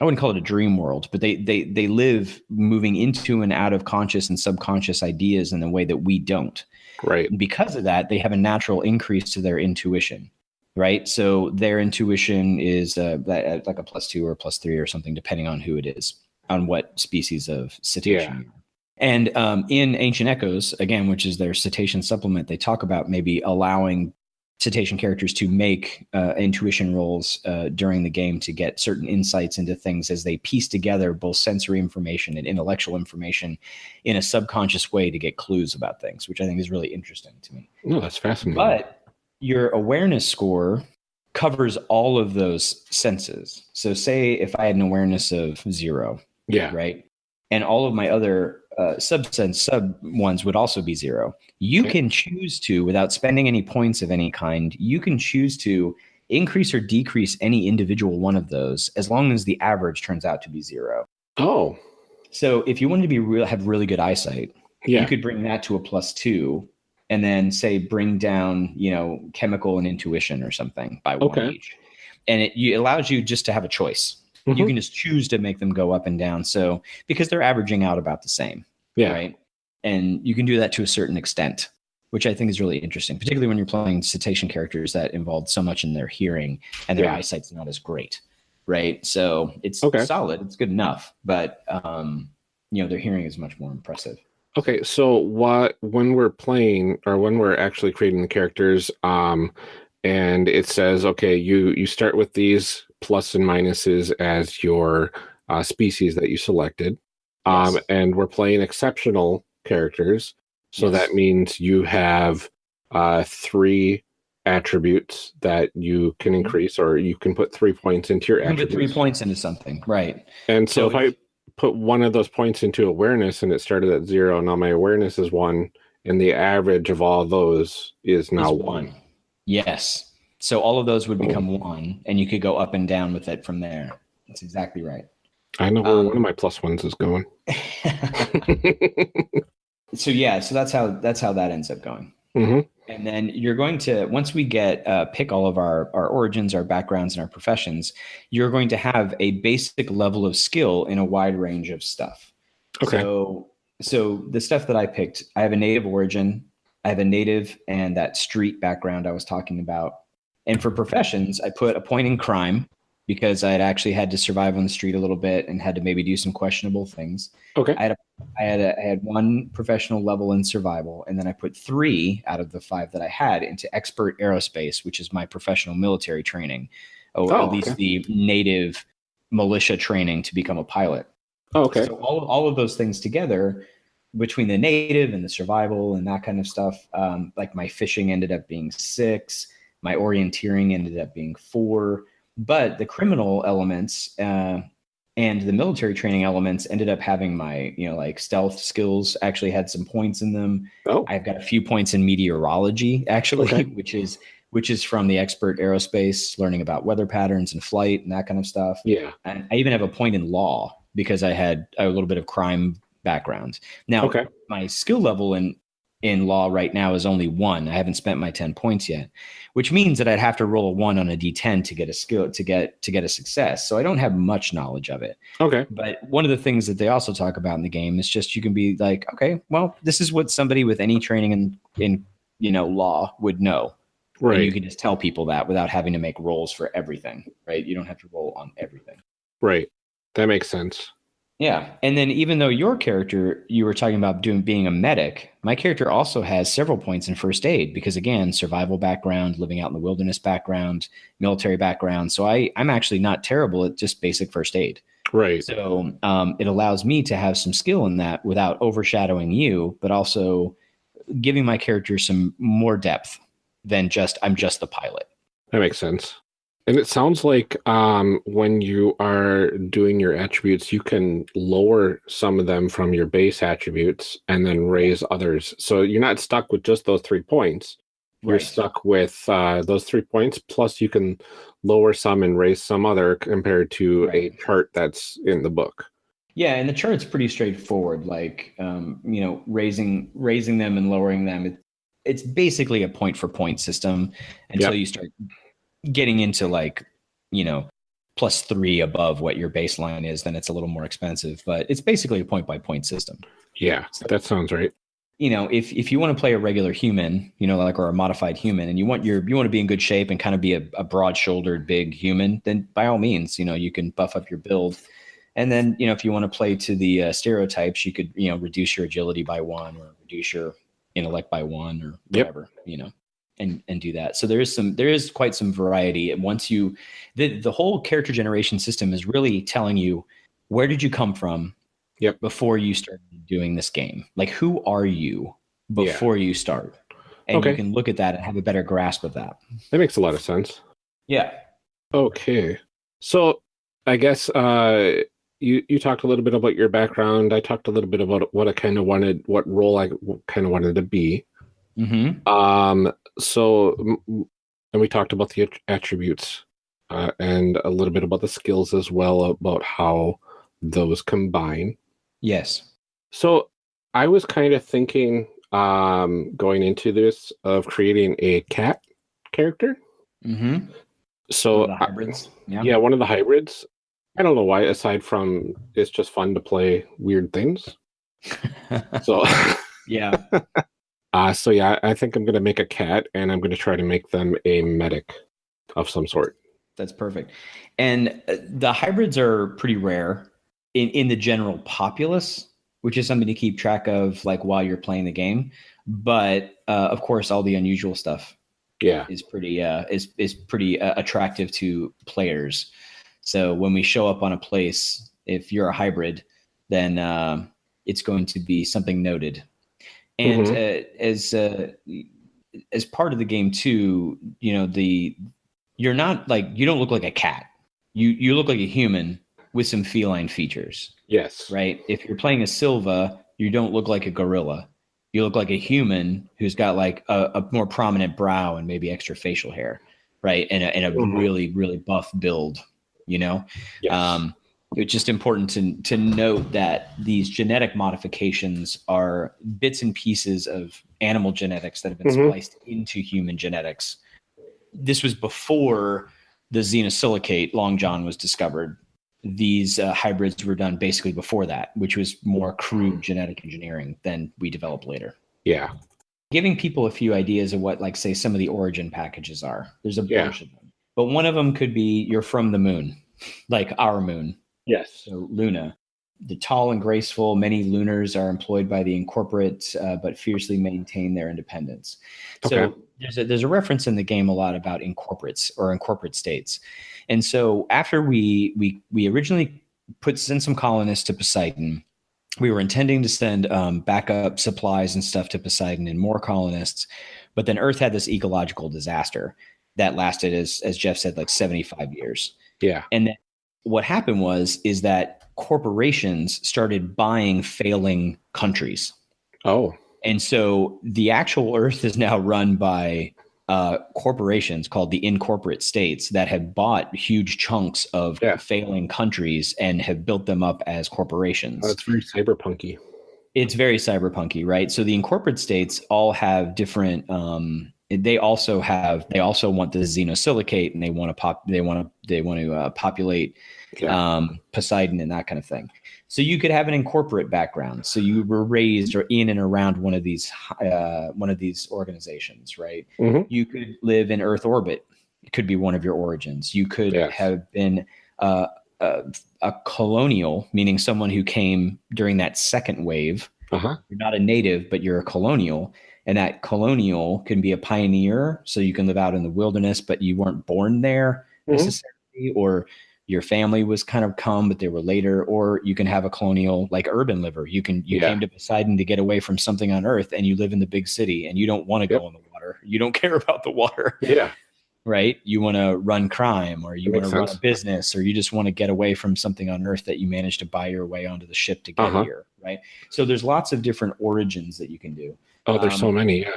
I wouldn't call it a dream world, but they they they live moving into and out of conscious and subconscious ideas in a way that we don't. Right. And because of that, they have a natural increase to their intuition. Right. So their intuition is uh, like a plus two or plus three or something, depending on who it is, on what species of cetacean. Yeah. And um, in Ancient Echoes, again, which is their cetacean supplement, they talk about maybe allowing cetacean characters to make uh, intuition rolls uh, during the game to get certain insights into things as they piece together both sensory information and intellectual information in a subconscious way to get clues about things, which I think is really interesting to me. No, that's fascinating. But your awareness score covers all of those senses. So, say if I had an awareness of zero, yeah, right, and all of my other uh, subsense sub ones would also be zero. You okay. can choose to, without spending any points of any kind, you can choose to increase or decrease any individual one of those as long as the average turns out to be zero. Oh. So if you wanted to be real, have really good eyesight, yeah. you could bring that to a plus two and then say bring down, you know, chemical and intuition or something by okay. one each. And it, allows you just to have a choice. Mm-hmm. You can just choose to make them go up and down. So because they're averaging out about the same. Yeah. Right. And you can do that to a certain extent, which I think is really interesting, particularly when you're playing cetacean characters that involve so much in their hearing and their yeah. eyesight's not as great. Right. So it's okay. solid. It's good enough. But um, you know, their hearing is much more impressive. Okay, so what when we're playing or when we're actually creating the characters, um, and it says, okay, you you start with these plus and minuses as your uh, species that you selected. Um, yes. And we're playing exceptional characters. So yes. that means you have uh, three attributes that you can mm-hmm. increase, or you can put three points into your you attributes. Put three points into something, right? And so, so if, if I put one of those points into awareness and it started at zero, now my awareness is one, and the average of all those is now is one. one. Yes. So all of those would become one, and you could go up and down with it from there. That's exactly right. I know where um, one of my plus ones is going. so yeah, so that's how that's how that ends up going. Mm-hmm. And then you're going to once we get uh, pick all of our our origins, our backgrounds, and our professions, you're going to have a basic level of skill in a wide range of stuff. Okay. So so the stuff that I picked, I have a native origin, I have a native and that street background I was talking about. And for professions, I put a point in crime because I had actually had to survive on the street a little bit and had to maybe do some questionable things. Okay. I had a, I had a, I had one professional level in survival, and then I put three out of the five that I had into expert aerospace, which is my professional military training, or oh, at least okay. the native militia training to become a pilot. Oh, okay. So all all of those things together, between the native and the survival and that kind of stuff, um, like my fishing ended up being six, my orienteering ended up being four but the criminal elements uh, and the military training elements ended up having my, you know, like stealth skills actually had some points in them. Oh. I've got a few points in meteorology actually, okay. which is which is from the expert aerospace, learning about weather patterns and flight and that kind of stuff. Yeah. And I even have a point in law because I had a little bit of crime background. Now, okay. my skill level in in law right now is only one. I haven't spent my 10 points yet, which means that I'd have to roll a one on a d10 to get a skill to get to get a success. So I don't have much knowledge of it. Okay. But one of the things that they also talk about in the game is just you can be like, okay, well, this is what somebody with any training in in you know law would know. Right. And you can just tell people that without having to make rolls for everything, right? You don't have to roll on everything. Right. That makes sense. Yeah. And then even though your character, you were talking about doing being a medic, my character also has several points in first aid because again, survival background, living out in the wilderness background, military background. So I, I'm actually not terrible at just basic first aid. Right. So um, it allows me to have some skill in that without overshadowing you, but also giving my character some more depth than just I'm just the pilot. That makes sense. And it sounds like um, when you are doing your attributes, you can lower some of them from your base attributes and then raise others. So you're not stuck with just those three points. you're Right. stuck with uh, those three points. Plus, you can lower some and raise some other compared to Right. a chart that's in the book. Yeah, and the chart's pretty straightforward. Like, um, you know, raising raising them and lowering them. It, it's basically a point for point system until you start getting into like, you know, plus three above what your baseline is. Then it's a little more expensive, but it's basically a point by point system. Yeah, that sounds right. You know, if if you want to play a regular human, you know, like or a modified human, and you want your you want to be in good shape and kind of be a, a broad shouldered big human, then by all means, you know, you can buff up your build. And then, you know, if you want to play to the uh, stereotypes, you could, you know, reduce your agility by one or reduce your intellect by one or Yep. whatever, you know, and and do that. So there is some, there is quite some variety. And once you, the the whole character generation system is really telling you where did you come from, Yep. before you start doing this game. Like, who are you before you start? And Okay. you can look at that and have a better grasp of that. That makes a lot of sense. Yeah. Okay. So I guess uh you you talked a little bit about your background. I talked a little bit about what I kind of wanted, what role I kind of wanted to be. Mm-hmm. Um so and we talked about the attributes uh, and a little bit about the skills as well about how those combine. Yes. So I was kind of thinking um going into this of creating a cat character. Mm-hmm. So hybrids. Yeah. Yeah, one of the hybrids. I don't know why, aside from it's just fun to play weird things. So, yeah. uh, so yeah, I think I'm gonna make a cat, and I'm gonna try to make them a medic of some sort. That's perfect. And uh, the hybrids are pretty rare in, in the general populace, which is something to keep track of, like while you're playing the game. But uh, of course, all the unusual stuff Yeah, is pretty uh, is is pretty uh, attractive to players. So when we show up on a place, if you're a hybrid, then um it's going to be something noted. And uh, as uh, as part of the game too, you know the you're not like you don't look like a cat. You you look like a human with some feline features yes, right? If you're playing a Silva, you don't look like a gorilla. You look like a human who's got like a, a more prominent brow and maybe extra facial hair, right? And a, and a Mhm. really really buff build, you know. yes. Um, it's just important to to note that these genetic modifications are bits and pieces of animal genetics that have been Mhm. spliced into human genetics. This was before the xenosilicate long john was discovered. These uh, hybrids were done basically before that, which was more crude genetic engineering than we developed later. yeah, Giving people a few ideas of what, like, say, some of the origin packages are. There's a Yeah. bunch of them, but one of them could be you're from the moon, like our moon. Yes, So Luna, the tall and graceful, many lunars are employed by the incorporate, uh, but fiercely maintain their independence. So there's a, there's a reference in the game a lot about incorporates or incorporate states, and so after we we we originally put send some colonists to Poseidon. We were intending to send um, backup supplies and stuff to Poseidon and more colonists, but then Earth had this ecological disaster that lasted, as as Jeff said, like 75 years. yeah, And then what happened was is that corporations started buying failing countries. oh, And so the actual earth is now run by uh, corporations called the incorporate states that have bought huge chunks of Yeah. failing countries and have built them up as corporations that's very cyberpunky. it's very cyberpunky right so the incorporate states all have different um they also have they also want the xenosilicate and they want to pop they want to they want to uh, populate Yeah. um poseidon and that kind of thing so you could have an incorporate background so you were raised or in and around one of these uh one of these organizations right Mhm. you could live in earth orbit it could be one of your origins you could Yes. have been uh, a, a colonial meaning someone who came during that second wave Uh huh. you're not a native, but you're a colonial. And that colonial can be a pioneer. So you can live out in the wilderness, but you weren't born there Mhm. necessarily, or your family was kind of come, but they were later. Or you can have a colonial like urban liver. You can you Yeah. came to Poseidon to get away from something on earth and you live in the big city and you don't want to Yep. go in the water. You don't care about the water Yeah. right? You want to run crime or you want to run a business or you just want to get away from something on earth that you managed to buy your way onto the ship to get Uh-huh. here, right? So there's lots of different origins that you can do. Oh, there's so Um, many. Yeah.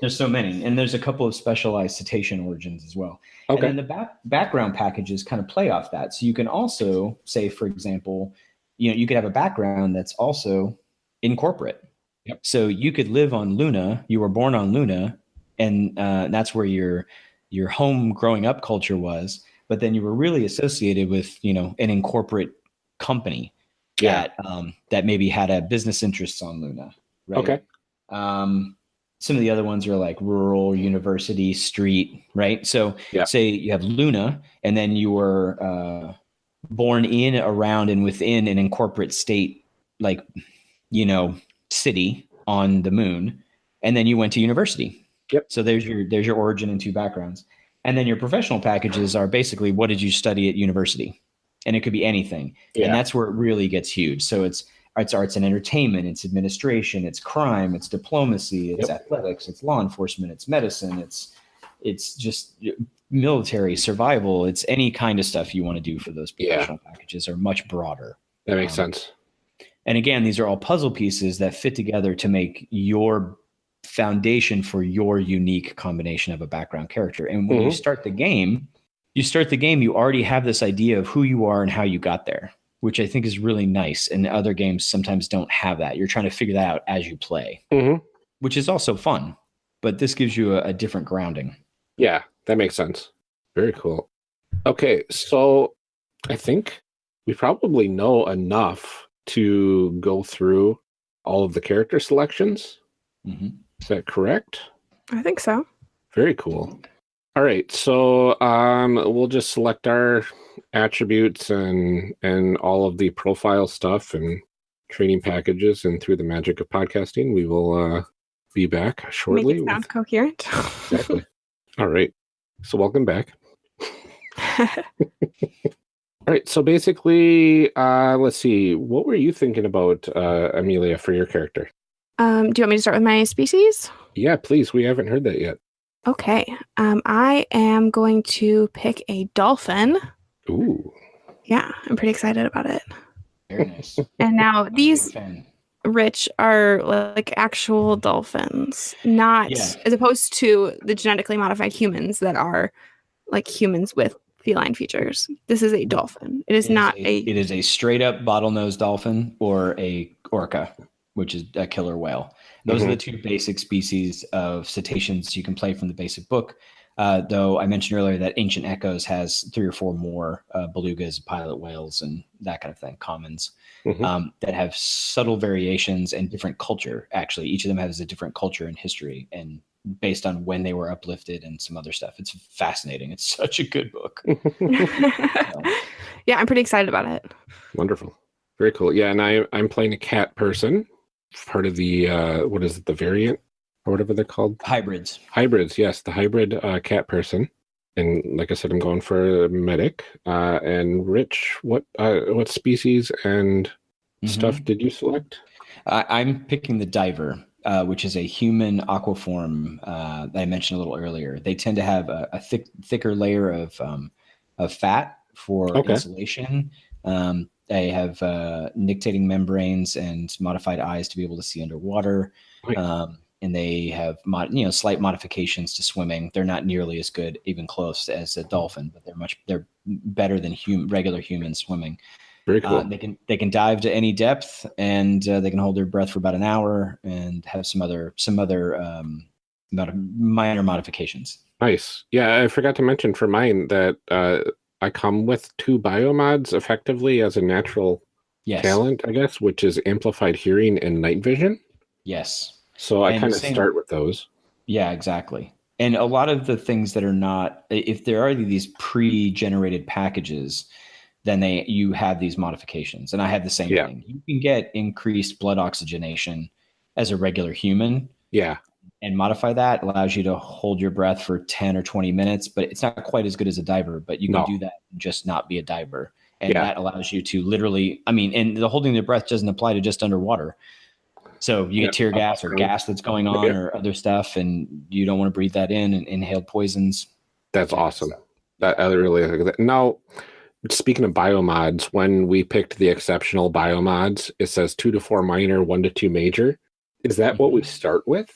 There's so many, and there's a couple of specialized cetacean origins as well. Okay. And then the back, background packages kind of play off that. So you can also say, for example, you know, you could have a background that's also incorporate. Yep. So you could live on Luna. You were born on Luna, and uh, that's where your your home growing up culture was. But then you were really associated with you know an incorporate company Yeah. that um, that maybe had a business interests on Luna. Right? Okay. Um, some of the other ones are like rural, university, street, right? So Yeah. say you have Luna, and then you were uh, born in, around, and within an incorporate state, like you know, city on the moon, and then you went to university. Yep. So there's your there's your origin and two backgrounds, and then your professional packages are basically what did you study at university, and it could be anything Yeah. and that's where it really gets huge. So it's it's arts and entertainment, it's administration, it's crime, it's diplomacy, it's athletics, it's law enforcement, it's medicine, it's it's just military survival. It's any kind of stuff you want to do for those Yeah. professional packages are much broader. that makes um, sense. And again, these are all puzzle pieces that fit together to make your foundation for your unique combination of a background character. And when you Mhm. start the game, you start the game, you already have this idea of who you are and how you got there, which I think is really nice. And other games sometimes don't have that. You're trying to figure that out as you play, hmm which is also fun. But this gives you a, a different grounding. Yeah, that makes sense. Very cool. Okay, so I think we probably know enough to go through all of the character selections. Mhm. Is that correct? I think so. Very cool. All right, so um, we'll just select our attributes and and all of the profile stuff and training packages, and through the magic of podcasting, we will uh, be back shortly. Make it with- coherent. exactly. All right. So welcome back. All right. So basically, uh, let's see. What were you thinking about, uh, Amelia, for your character? um, do you want me to start with my species? Yeah, please. We haven't heard that yet. Okay. Um, I am going to pick a dolphin. Ooh. Yeah, I'm pretty excited about it. Very nice. And now I'm a big these rich are like actual dolphins, not Yeah. as opposed to the genetically modified humans that are like humans with feline features. This is a dolphin. It is It not a, a, it is a straight up bottlenose dolphin or a orca, which is a killer whale. Those are mm-hmm. the two basic species of cetaceans you can play from the basic book. Uh, though I mentioned earlier that Ancient Echoes has three or four more uh, belugas, pilot whales, and that kind of thing, commons, Mhm. um, that have subtle variations and different culture. Actually, each of them has a different culture and history, and based on when they were uplifted and some other stuff. It's fascinating. It's such a good book. yeah, I'm pretty excited about it. Wonderful. Very cool. Yeah, and I I'm playing a cat person, part of the uh what is it, the variant or whatever they're called? Hybrids. Hybrids, yes, the hybrid uh, cat person. And like I said, I'm going for a medic. Uh, and Rich, what uh, what species and Mhm. stuff did you select? I, I'm picking the diver, uh, which is a human aquaform uh, that I mentioned a little earlier. They tend to have a, a thick, thicker layer of um, of fat for Okay. insulation. Um, they have uh, nictating membranes and modified eyes to be able to see underwater. Um, and they have mod- you know slight modifications to swimming. They're not nearly as good, even close, as a dolphin, but they're much they're better than hum- regular human swimming. Very cool. Uh, they can they can dive to any depth, and uh, they can hold their breath for about an hour, and have some other some other um, minor modifications. nice. Yeah, I forgot to mention for mine that uh, I come with two biomods effectively as a natural Yes, talent, I guess, which is amplified hearing and night vision. yes, So I And kind of same- start with those. yeah, exactly. And a lot of the things that are not, if there are these pre-generated packages, then they you have these modifications, and I have the same Yeah. thing. You can get increased blood oxygenation as a regular human, Yeah. and modify that allows you to hold your breath for 10 or 20 minutes but it's not quite as good as a diver but you can No. do that and just not be a diver and Yeah. that allows you to literally i mean and the holding the breath doesn't apply to just underwater so you Yeah. get tear gas or gas that's going on Yeah. or other stuff and you don't want to breathe that in and inhale poisons That's awesome. That I really like that. Now, speaking of biomods, when we picked the exceptional biomods, it says two to four minor, one to two major. Is that what we Mhm. start with?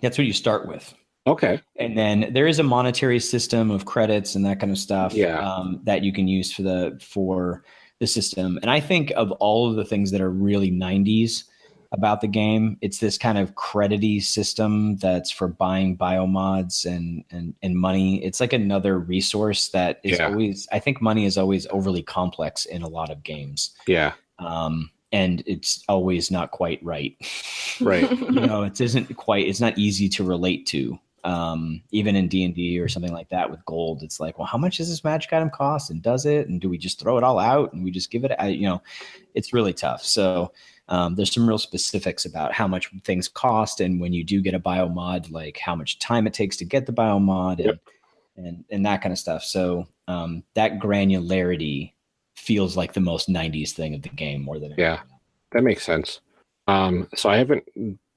That's what you start with. Okay. And then there is a monetary system of credits and that kind of stuff Yeah. um, that you can use for the for the system. And I think of all of the things that are really 90s about the game, it's this kind of credity system that's for buying biomods and and and money. It's like another resource that is Yeah. always I think money is always overly complex in a lot of games. Yeah. Um, and it's always not quite right. Right. you know, it isn't quite it's not easy to relate to um even in d&d or something like that with gold it's like well how much does this magic item cost and does it and do we just throw it all out and we just give it you know it's really tough so um, there's some real specifics about how much things cost and when you do get a biomod like how much time it takes to get the biomod and Yep. and, and that kind of stuff so um, that granularity feels like the most 90s thing of the game more than Yeah. anything. That makes sense. Um, so I haven't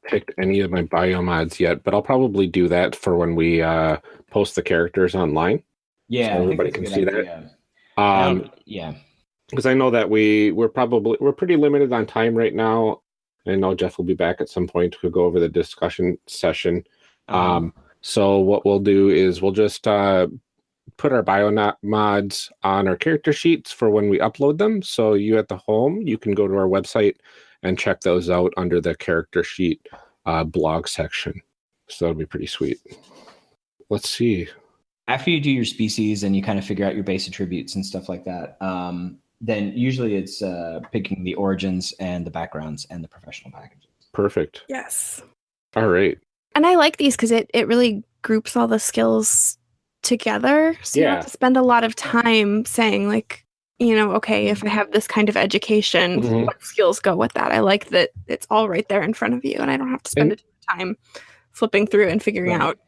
picked any of my biomods yet, but I'll probably do that for when we uh, post the characters online. yeah So everybody can see that. idea. Um, Um, yeah because I know that we we're probably we're pretty limited on time right now. I know Jeff will be back at some point to go over the discussion session. Um, so what we'll do is we'll just uh, put our bio mods on our character sheets for when we upload them. So you at the home, you can go to our website and check those out under the character sheet uh, blog section. So that'll be pretty sweet. Let's see. after you do your species and you kind of figure out your base attributes and stuff like that, um, then usually it's uh, picking the origins and the backgrounds and the professional packages. Perfect. yes. All right. And I like these because it, it really groups all the skills together. So you don't have to spend a lot of time saying, like, you know, okay, if I have this kind of education, Mhm. what skills go with that? I like that it's all right there in front of you and I don't have to spend And- a ton of time flipping through and figuring Right. out.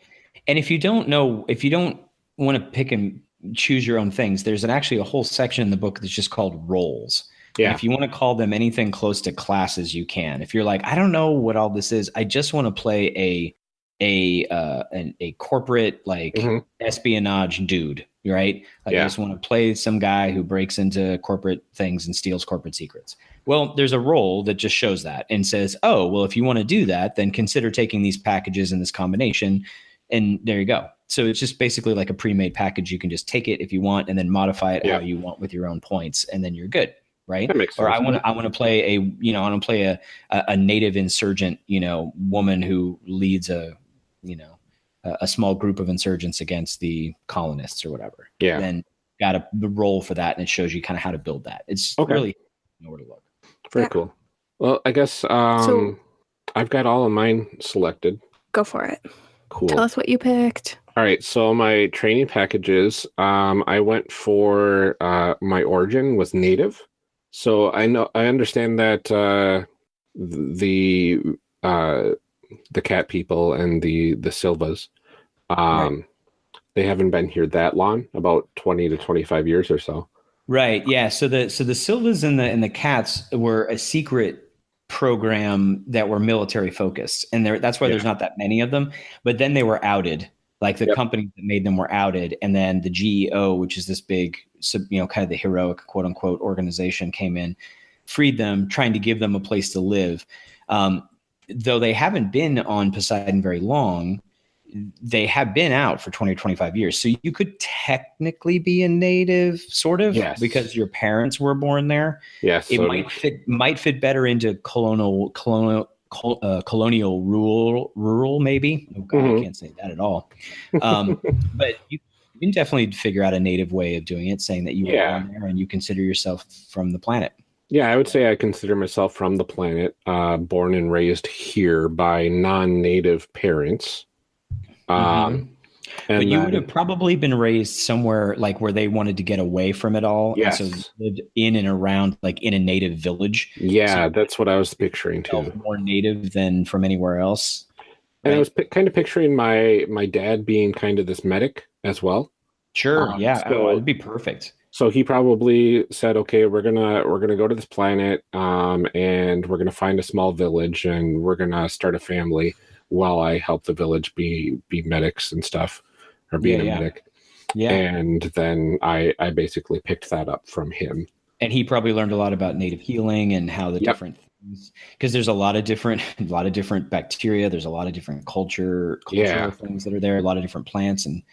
And if you don't know, if you don't want to pick and choose your own things, there's an, actually a whole section in the book that's just called roles. And If you want to call them anything close to classes, you can. If you're like, I don't know what all this is, I just want to play a a uh, an, a corporate like Mhm. espionage dude, right? Like Yeah. I just want to play some guy who breaks into corporate things and steals corporate secrets. Well, there's a role that just shows that and says, oh, well, if you want to do that, then consider taking these packages in this combination, and there you go. So it's just basically like a pre-made package. You can just take it if you want, and then modify it Yeah. how you want with your own points, and then you're good, right? That makes or I want to I want to play a you know I want to play a, a a native insurgent you know woman who leads a you know a, a small group of insurgents against the colonists or whatever. Yeah. Then got a the role for that, and it shows you kind of how to build that. It's Okay. really you know where to look. Very Yeah. cool. Well, I guess um, I've got all of mine selected. Go for it. Cool. Tell us what you picked. All right, so my training packages, um, I went for uh, my origin was native. So I know I understand that uh, the uh, the cat people and the the Silvas, um, they haven't been here that long, about twenty to twenty five years or so. Right. Yeah. So the so the Silvas and the and the Cats were a secret program that were military focused, and there that's why there's not that many of them. But then they were outed. Like the Yep. company that made them were outed, and then the GEO, which is this big, you know, kind of the heroic quote unquote organization, came in, freed them, trying to give them a place to live. Um, though they haven't been on Poseidon very long, they have been out for 20 or 25 years. So you could technically be a native, sort of, Yes. because your parents were born there. Yes, It so might fit might fit better into colonial colonial col- uh, colonial rural rural maybe. Oh God, Mhm. I can't say that at all. Um, but you, you can definitely figure out a native way of doing it, saying that you were Yeah. born there and you consider yourself from the planet. yeah, I would say I consider myself from the planet, uh, born and raised here by non-native parents. Um, Mhm. but you would have probably been raised somewhere like where they wanted to get away from it all. and so Yes. lived in and around like in a native village. Yeah, So- that's what I was picturing too. more native than from anywhere else. And I was pi- kind of picturing my my dad being kind of this medic as well. Sure, Um, yeah, so- oh, it'd be perfect. So he probably said, "Okay, we're gonna we're gonna go to this planet, um, and we're gonna find a small village, and we're gonna start a family while I help the village be be medics and stuff, or being Yeah, a yeah. medic." Yeah, And then I I basically picked that up from him. and he probably learned a lot about native healing and how the Yep. different because there's a lot of different a lot of different bacteria there's a lot of different culture cultural Yeah. things that are there a lot of different plants and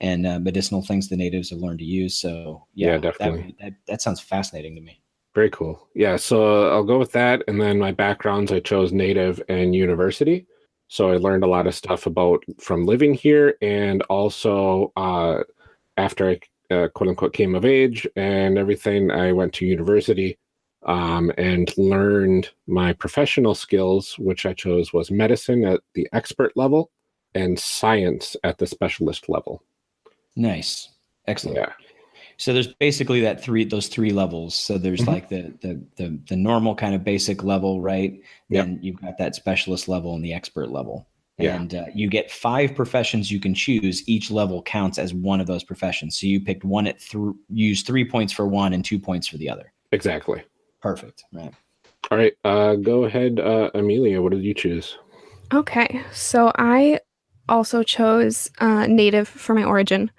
and uh, medicinal things the natives have learned to use so Yeah, yeah, definitely. that, that, that sounds fascinating to me Very cool. Yeah, so I'll go with that. And then my backgrounds, I chose native and university. So I learned a lot of stuff about from living here and also uh, after I uh, quote unquote came of age and everything, I went to university um, and learned my professional skills, which I chose was medicine at the expert level and science at the specialist level. nice excellent Yeah. So there's basically that three those three levels so there's Mhm. like the, the the the normal kind of basic level right Yep. then you've got that specialist level and the expert level Yeah. and uh, you get five professions you can choose each level counts as one of those professions so you picked one at three use three points for one and two points for the other Exactly. perfect right All right. Uh, go ahead, uh, Amelia. What did you choose? Okay, so I also chose uh, native for my origin,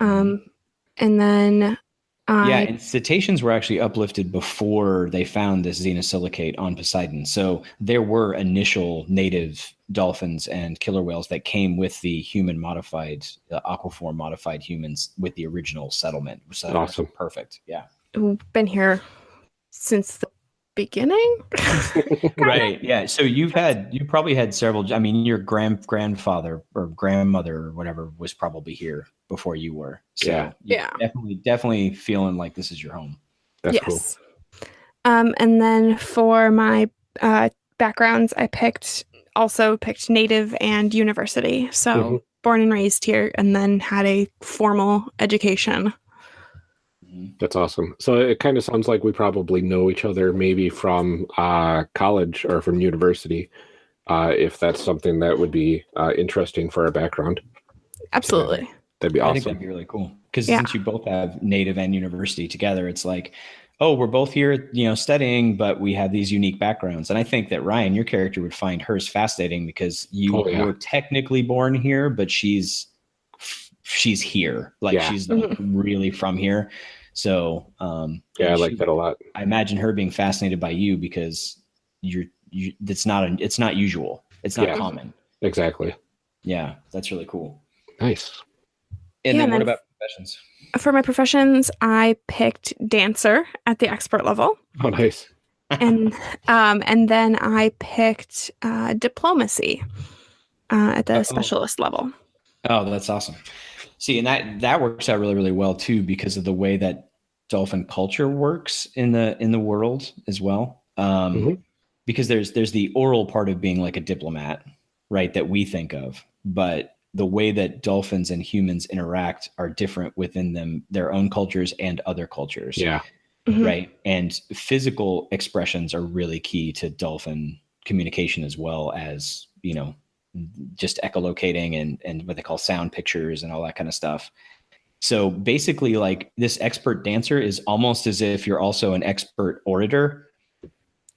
um, and then I yeah and cetaceans were actually uplifted before they found this xenosilicate on poseidon. So there were initial native dolphins and killer whales that came with the human modified uh, aquaform modified humans with the original settlement. So Awesome. perfect. Yeah. We've been here since the beginning. right yeah so you've had you probably had several i mean your grand grandfather or grandmother or whatever was probably here before you were so Yeah. Yeah. definitely definitely feeling like this is your home That's cool. Um, and then for my uh, backgrounds, I picked also picked native and university. So Mhm. born and raised here, and then had a formal education. That's awesome. So it kind of sounds like we probably know each other maybe from uh, college or from university, uh, if that's something that would be uh, interesting for our background. Absolutely. That'd be I think awesome. that'd be really cool because Yeah. since you both have native and university together, it's like, oh, we're both here, you know, studying, but we have these unique backgrounds. And I think that Ryan, your character, would find hers fascinating because you Oh, yeah. were technically born here, but she's she's here, like Yeah. she's like, really from here. So, um, Yeah, I like she- that a lot. I imagine her being fascinated by you because you're you. It's not an, it's not usual. It's not Yeah. common. Exactly. Yeah, that's really cool. Nice. And Yeah, then and what about professions? For my professions, I picked dancer at the expert level, Oh, nice. and um, and then I picked uh, diplomacy uh, at the Uh-oh. specialist level. Oh, that's awesome. See, and that that works out really, really well too because of the way that dolphin culture works in the in the world as well. Um, Mhm. Because there's there's the oral part of being like a diplomat, right? That we think of, but the way that dolphins and humans interact are different within them, their own cultures and other cultures Yeah. Mhm. right? And physical expressions are really key to dolphin communication as well as you know just echolocating and and what they call sound pictures and all that kind of stuff. So basically, like this expert dancer is almost as if you're also an expert orator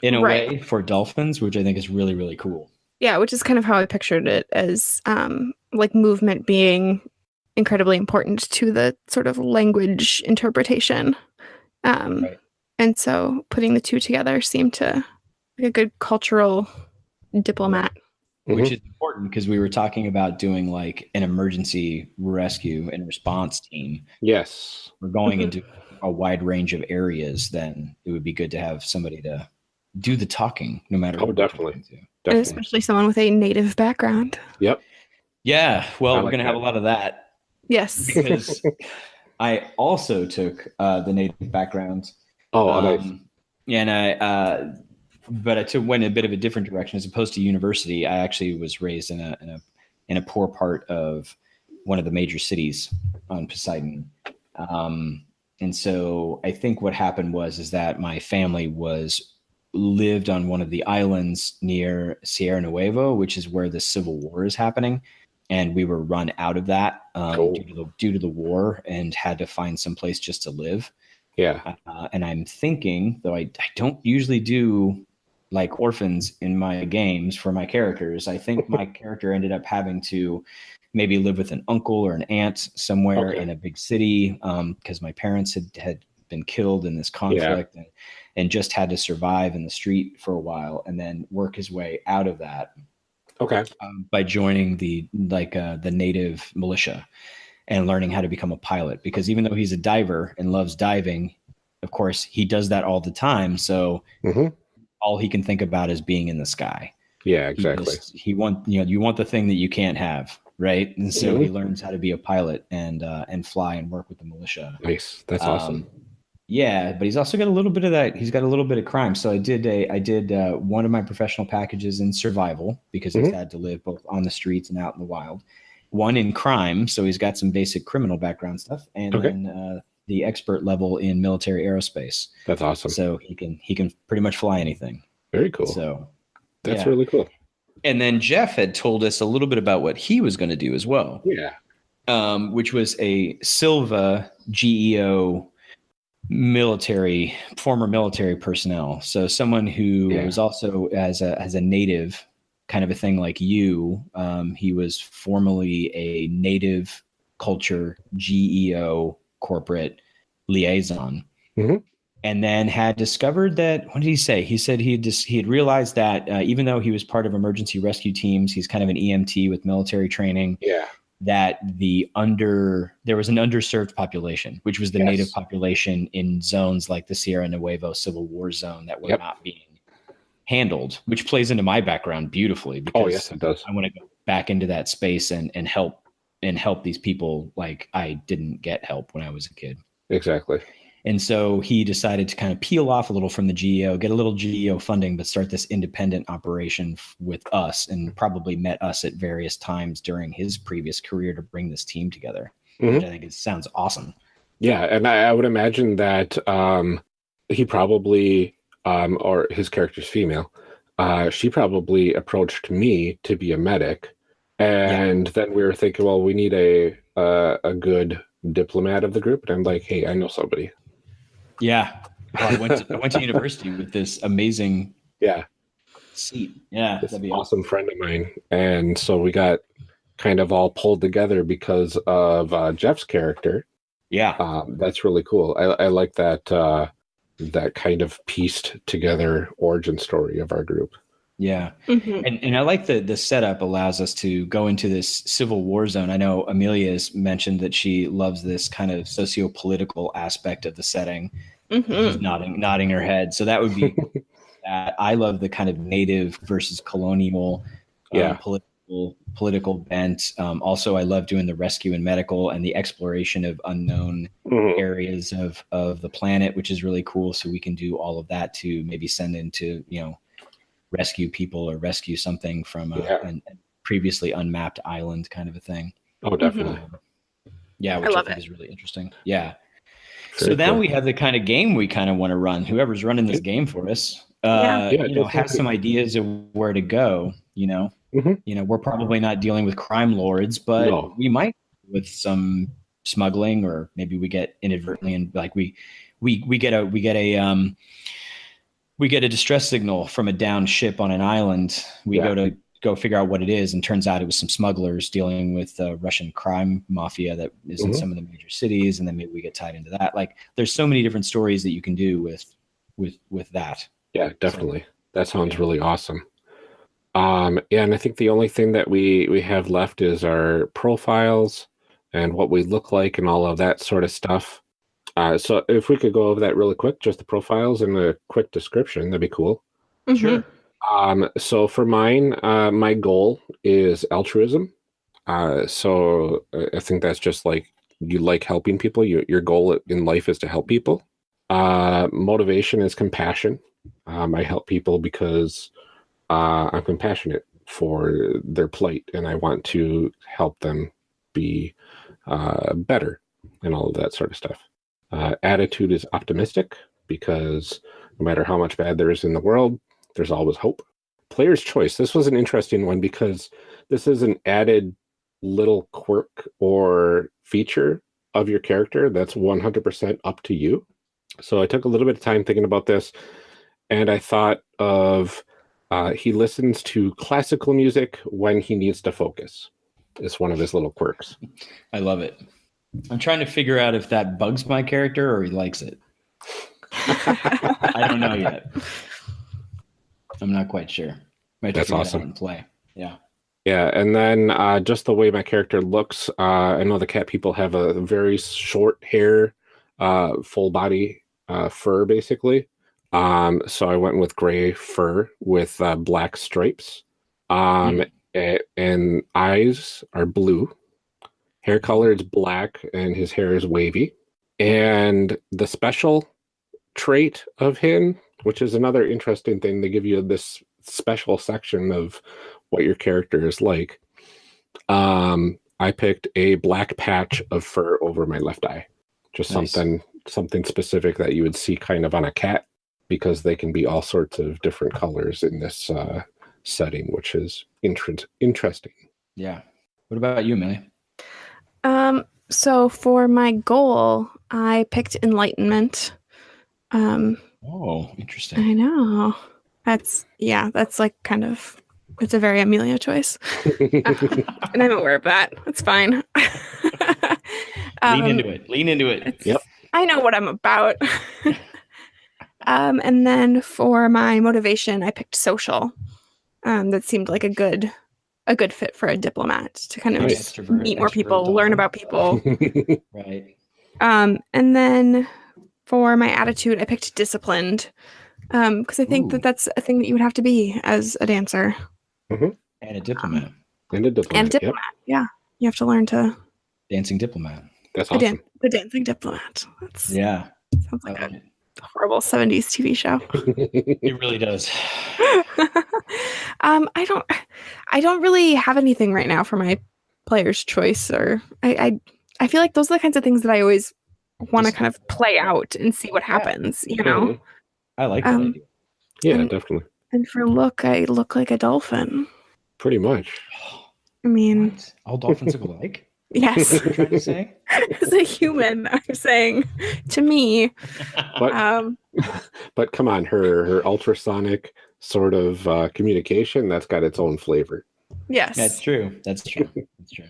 in a Right. way for dolphins, which I think is really really cool. Yeah, which is kind of how I pictured it as um, like movement being incredibly important to the sort of language interpretation. Um, Right. And so putting the two together seemed to be a good cultural diplomat. Which Mhm. is important because we were talking about doing like an emergency rescue and response team. Yes. We're going Mhm. into a wide range of areas, then it would be good to have somebody to do the talking, no matter. Oh, what we're definitely. And Definitely. especially someone with a native background. Yep. Yeah, well, I we're like going to have a lot of that Yes. because I also took uh, the native background. Oh, nice. Um, and I, uh, but I took went a bit of a different direction as opposed to university. I actually was raised in a in a in a poor part of one of the major cities on Poseidon, um, and so I think what happened was is that my family was lived on one of the islands near Sierra Nuevo, which is where the Civil War is happening. And we were run out of that um, Cool. due, to the, due to the war and had to find some place just to live. Yeah. Uh, and I'm thinking, though I, I don't usually do like orphans in my games for my characters, I think my character ended up having to maybe live with an uncle or an aunt somewhere Okay. in a big city because my parents had, had been killed in this conflict and, and just had to survive in the street for a while and then work his way out of that Okay. um, by joining the like uh, the native militia and learning how to become a pilot. Because even though he's a diver and loves diving of course he does that all the time. So hmm all he can think about is being in the sky Yeah, He exactly. just- he want you know you want the thing that you can't have right and so Mm-hmm. he learns how to be a pilot and uh, and fly and work with the militia Nice. That's awesome. um, yeah, but he's also got a little bit of that. He's got a little bit of crime. So I did a I did uh, one of my professional packages in survival because he's Mhm. had to live both on the streets and out in the wild. One in crime, so he's got some basic criminal background stuff, and Okay. then uh, the expert level in military aerospace. That's awesome. So he can he can pretty much fly anything. Very cool. So That's yeah. really cool. and then Jeff had told us a little bit about what he was going to do as well. Yeah. um, which was a Silva GEO military, former military personnel. So someone who Yeah. was also as a as a native, kind of a thing like you. Um, he was formerly a native culture GEO corporate liaison. Mhm. And then had discovered that. What did he say? He said he had just he had realized that uh, even though he was part of emergency rescue teams, he's kind of an EMT with military training Yeah. that the under there was an underserved population, which was the Yes. native population in zones like the Sierra Nuevo Civil War zone that were Yep. not being handled, which plays into my background beautifully because Oh, yes, it does. I want to go back into that space and and help and help these people like I didn't get help when I was a kid. Exactly. And so he decided to kind of peel off a little from the GEO, get a little GEO funding, but start this independent operation f- with us and probably met us at various times during his previous career to bring this team together, Mhm. which I think it sounds awesome. Yeah, and I, I would imagine that um, he probably, um, or his character's female, uh, she probably approached me to be a medic, and then we were thinking, well, we need a uh, a good diplomat of the group, and I'm like, hey, I know somebody. Yeah. Well, I, went to, I went to university with this amazing Yeah, seat. Yeah. this That'd be awesome friend of mine, and so we got kind of all pulled together because of uh, Jeff's character. Yeah. Um, that's really cool. I, I like that uh, that kind of pieced together origin story of our group. Yeah. Mhm. And, and I like the the setup allows us to go into this civil war zone. I know Amelia has mentioned that she loves this kind of socio political aspect of the setting. Mhm. She's nodding nodding her head. So that would be that. I love the kind of native versus colonial, um, Yeah. political political bent. Um, also, I love doing the rescue and medical and the exploration of unknown areas of of the planet, which is really cool. So we can do all of that to maybe send into you know rescue people or rescue something from a, Yeah. an, a previously unmapped island, kind of a thing. Oh, definitely. Um, yeah, which I, love think it. is really interesting. Yeah. Very so now we have the kind of game we kind of want to run. Whoever's running this game for us, uh, Yeah, you know, have some ideas of where to go. You know, Mhm. you know, we're probably not dealing with crime lords, but No. we might with some smuggling, or maybe we get inadvertently and like we we we get a we get a um we get a distress signal from a down ship on an island. We Yeah. go to go figure out what it is, and turns out it was some smugglers dealing with uh, Russian crime mafia that is in Mhm. some of the major cities, and then maybe we get tied into that. Like, there's so many different stories that you can do with with with that. Yeah, definitely. That sounds Yeah. really awesome. Um, yeah, and I think the only thing that we we have left is our profiles and what we look like and all of that sort of stuff. Uh, so if we could go over that really quick, just the profiles and a quick description, that'd be cool. Mhm. Um, so for mine, uh, my goal is altruism. Uh, so uh, I think that's just like you like helping people. Your your goal in life is to help people. Uh, motivation is compassion. Um, I help people because uh, I'm compassionate for their plight, and I want to help them be uh, better, and all of that sort of stuff. Uh, attitude is optimistic because no matter how much bad there is in the world, there's always hope. Player's choice. This was an interesting one because this is an added little quirk or feature of your character that's 100% up to you. So I took a little bit of time thinking about this and I thought of uh, he listens to classical music when he needs to focus. It's one of his little quirks. I love it. I'm trying to figure out if that bugs my character or he likes it. I don't know yet. I'm not quite sure. Might That's figure that awesome. play. Yeah. Yeah, and then uh, just the way my character looks, uh, I know the cat people have a very short hair, uh, full body uh, fur, basically. Um, so I went with gray fur with uh, black stripes. Um, a- and eyes are blue. Hair color is black, and his hair is wavy. And the special trait of him, which is another interesting thing, they give you this special section of what your character is like. Um, I picked a black patch of fur over my left eye. Just Nice. something something specific that you would see kind of on a cat because they can be all sorts of different colors in this uh, setting, which is inter- interesting. Yeah. What about you, Millie? Um, so for my goal, I picked enlightenment. Um, Oh, interesting. I know. That's yeah, that's like kind of it's a very Amelia choice. and I'm aware of that. It's fine. Lean Um, into it. Lean into it. Yep. I know what I'm about. um, and then for my motivation, I picked social. Um, that seemed like a good a good fit for a diplomat to kind of Nice. just meet more people, dolphin. learn about people. Right. Um, and then for my attitude, I picked disciplined. Um, because I think Ooh. that that's a thing that you would have to be as a dancer And a diplomat. and a diplomat. and Yep, diplomat. Yeah, you have to learn to Dancing diplomat. that's the, awesome. dan- the dancing diplomat. That's Yeah. sounds I like a it. horrible '70s TV show. It really does. um, I don't, I don't really have anything right now for my player's choice, or I, I, I feel like those are the kinds of things that I always want to kind of play out and see what happens. You know. I like that Um, idea. Yeah, And- definitely. And for look, I look like a dolphin. Pretty much. I mean, What? All dolphins look alike? yes, What trying to say? as a human, I'm saying to me, But um, but come on, her her ultrasonic sort of uh, communication that's got its own flavor. yes, That's true. That's true. That's true.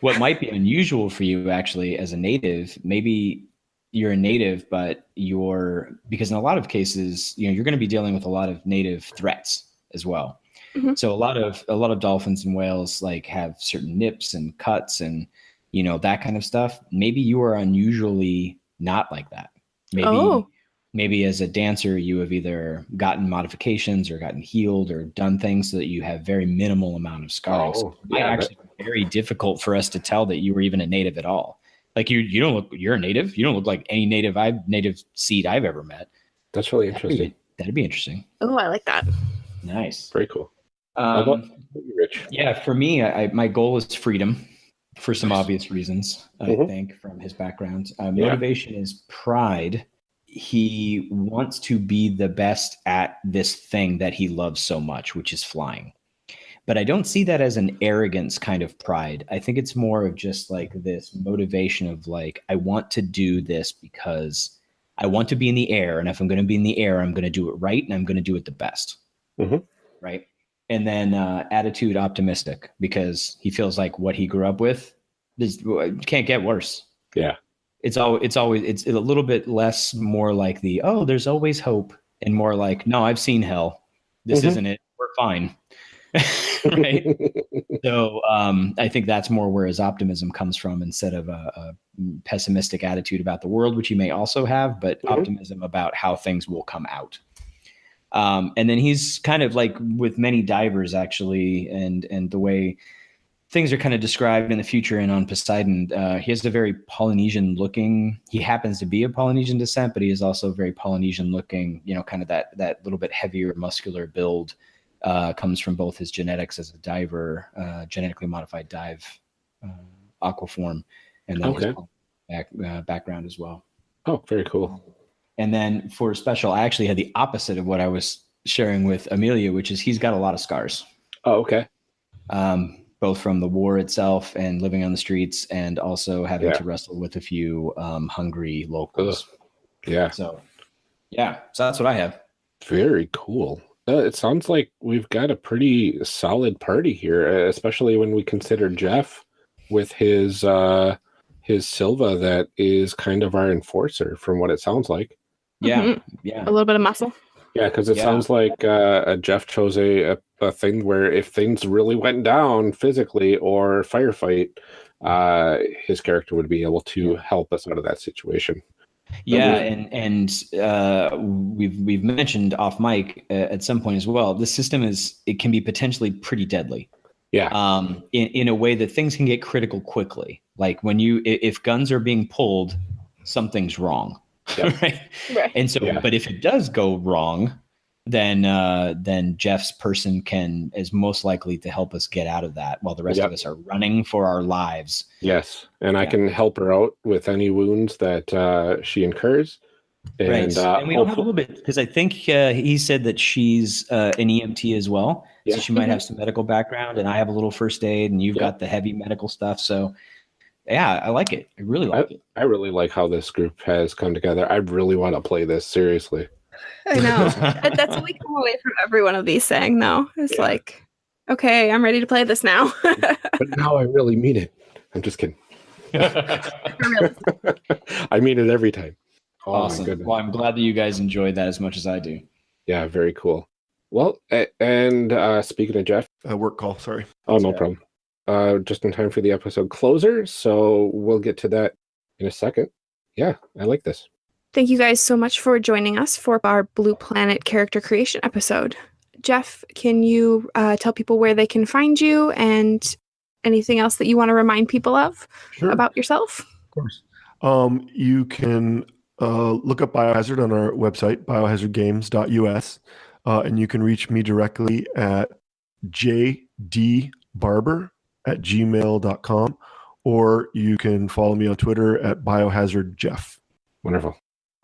What might be unusual for you actually as a native, maybe you're a native, but you're because in a lot of cases, you know, you're going to be dealing with a lot of native threats as well. Mhm. So a lot of a lot of dolphins and whales like have certain nips and cuts and you know that kind of stuff. Maybe you are unusually not like that. Maybe Oh. Maybe as a dancer you have either gotten modifications or gotten healed or done things so that you have very minimal amount of scarring. Oh, it might yeah, actually be very difficult for us to tell that you were even a native at all. Like you you don't look you're a native. You don't look like any native I've native seed I've ever met. That's really That'd be, interesting. that'd be interesting. oh, I like that. Nice. Very cool. Um, you, Rich? yeah, for me, I, I- my goal is freedom for some obvious reasons, I Mhm. think, from his background. Uh, Yeah. motivation is pride. He wants to be the best at this thing that he loves so much, which is flying. But I don't see that as an arrogance kind of pride. I think it's more of just like this motivation of like, I want to do this because I want to be in the air. And if I'm going to be in the air, I'm going to do it right and I'm going to do it the best. Mhm. Right and then uh, attitude optimistic because he feels like what he grew up with is can't get worse. Yeah. It's all it's always it's a little bit less more like the oh there's always hope and more like no I've seen hell. This Mhm. isn't it. We're fine. Right? So um, I think that's more where his optimism comes from instead of a, a pessimistic attitude about the world which he may also have but Mhm. optimism about how things will come out. Um, and then he's kind of like with many divers actually and and the way things are kind of described in the future and on poseidon uh, he has a very polynesian looking he happens to be of polynesian descent but he is also very polynesian looking you know kind of that that little bit heavier muscular build uh, comes from both his genetics as a diver uh, genetically modified dive uh, aquaform and then Okay. his back, uh, background as well oh, very cool. and then for special, I actually had the opposite of what I was sharing with Amelia, which is he's got a lot of scars, Oh, okay. um, both from the war itself and living on the streets, and also having Yeah. to wrestle with a few um, hungry locals. Yeah, So, yeah, so that's what I have. very cool. Uh, it sounds like we've got a pretty solid party here, uh, especially when we consider Jeff with his uh his Silva that is kind of our enforcer from what it sounds like. Yeah, Mhm. yeah. A little bit of muscle. Yeah, because it Yeah. sounds like uh, Jeff chose a, a, thing where if things really went down physically or firefight, uh, his character would be able to help us out of that situation. Yeah, and and uh, we've we've mentioned off mic uh, at some point as well. This system is it can be potentially pretty deadly. Yeah. Um, in in a way that things can get critical quickly. Like when you if guns are being pulled, something's wrong. Yep. right. Right. And so, Yeah. but if it does go wrong, then uh, then Jeff's person can is most likely to help us get out of that, while the rest Yep. of us are running for our lives. Yes, and I can help her out with any wounds that uh, she incurs. And, right. uh, and we all have a little bit because I think uh, he said that she's uh, an EMT as well, Yeah. so she might have some medical background, and I have a little first aid, and you've Yeah. got the heavy medical stuff. So, yeah, I like it. I really like it. I really like how this group has come together. I really want to play this seriously. I know. That's what we come away from every one of these saying, though. It's Yeah. like, okay, I'm ready to play this now. But now I really mean it. I'm just kidding. I mean it every time. Oh awesome. Well, I'm glad that you guys enjoyed that as much as I do. Yeah, very cool. Well, and uh, speaking of Jeff, a work call. Sorry. oh no Yeah. problem. Uh, just in time for the episode closer, so we'll get to that in a second. Yeah, I like this. Thank you guys so much for joining us for our Blue Planet character creation episode. Jeff, can you uh, tell people where they can find you and anything else that you want to remind people of Sure. about yourself? Of course. Um, you can uh, look up Biohazard on our website, biohazardgames.us, uh, and you can reach me directly at jdbarber at gmail.com, or you can follow me on Twitter at biohazardjeff. Wonderful.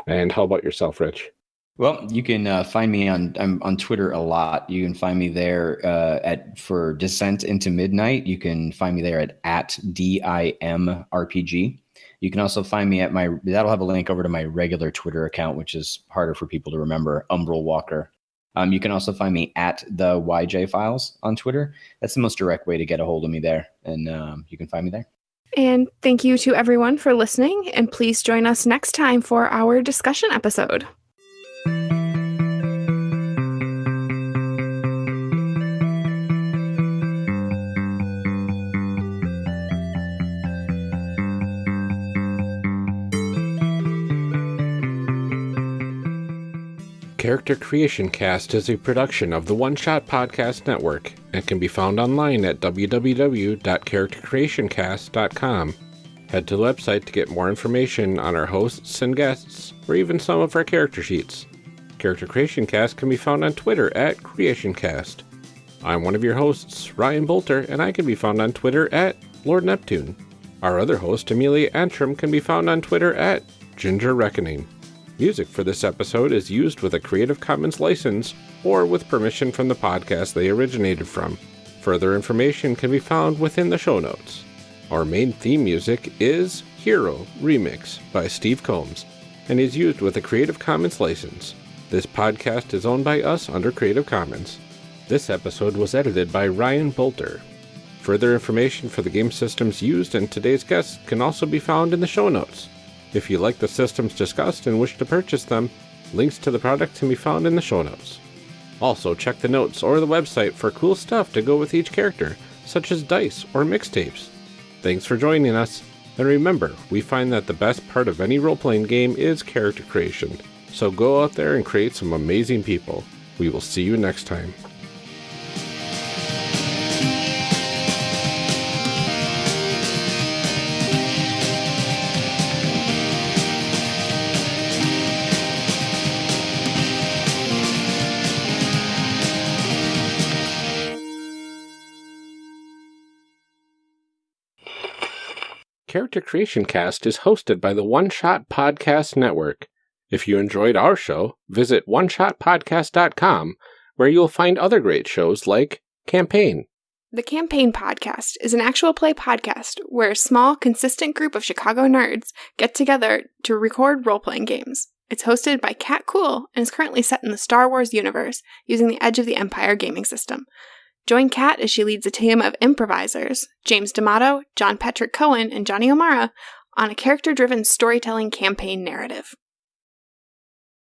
And how about yourself, Rich? Well, you can uh, find me on I'm on Twitter a lot. You can find me there uh, at for Descent into Midnight. You can find me there at at dimrpg. You can also find me at my that'll have a link over to my regular Twitter account, which is harder for people to remember. Umbral Walker. Um, you can also find me at the YJ Files on Twitter. That's the most direct way to get a hold of me there, and um, you can find me there. And thank you to everyone for listening. And please join us next time for our discussion episode. Character Creation Cast is a production of the One Shot Podcast Network and can be found online at www.charactercreationcast.com. Head to the website to get more information on our hosts and guests, or even some of our character sheets. Character Creation Cast can be found on Twitter at CreationCast. I'm one of your hosts, Ryan Boelter, and I can be found on Twitter at Lord Neptune. Our other host, Amelia Antrim, can be found on Twitter at Ginger Reckoning. Music for this episode is used with a Creative Commons license or with permission from the podcast they originated from. Further information can be found within the show notes. Our main theme music is Hero Remix by Steve Combs and is used with a Creative Commons license. This podcast is owned by us under Creative Commons. This episode was edited by Ryan Boelter. Further information for the game systems used and today's guests can also be found in the show notes. If you like the systems discussed and wish to purchase them, links to the product can be found in the show notes. Also, check the notes or the website for cool stuff to go with each character, such as dice or mixtapes. Thanks for joining us, and remember, we find that the best part of any role playing game is character creation. So go out there and create some amazing people. We will see you next time. Character Creation Cast is hosted by the One Shot Podcast Network. If you enjoyed our show, visit oneshotpodcast.com, where you'll find other great shows like Campaign. The Campaign Podcast is an actual play podcast where a small, consistent group of Chicago nerds get together to record role playing games. It's hosted by Kat Kuhl and is currently set in the Star Wars universe using the Edge of the Empire gaming system. Join Kat as she leads a team of improvisers, James D'Amato, John Patrick Coan, and Johnny O'Mara, on a character driven storytelling campaign narrative.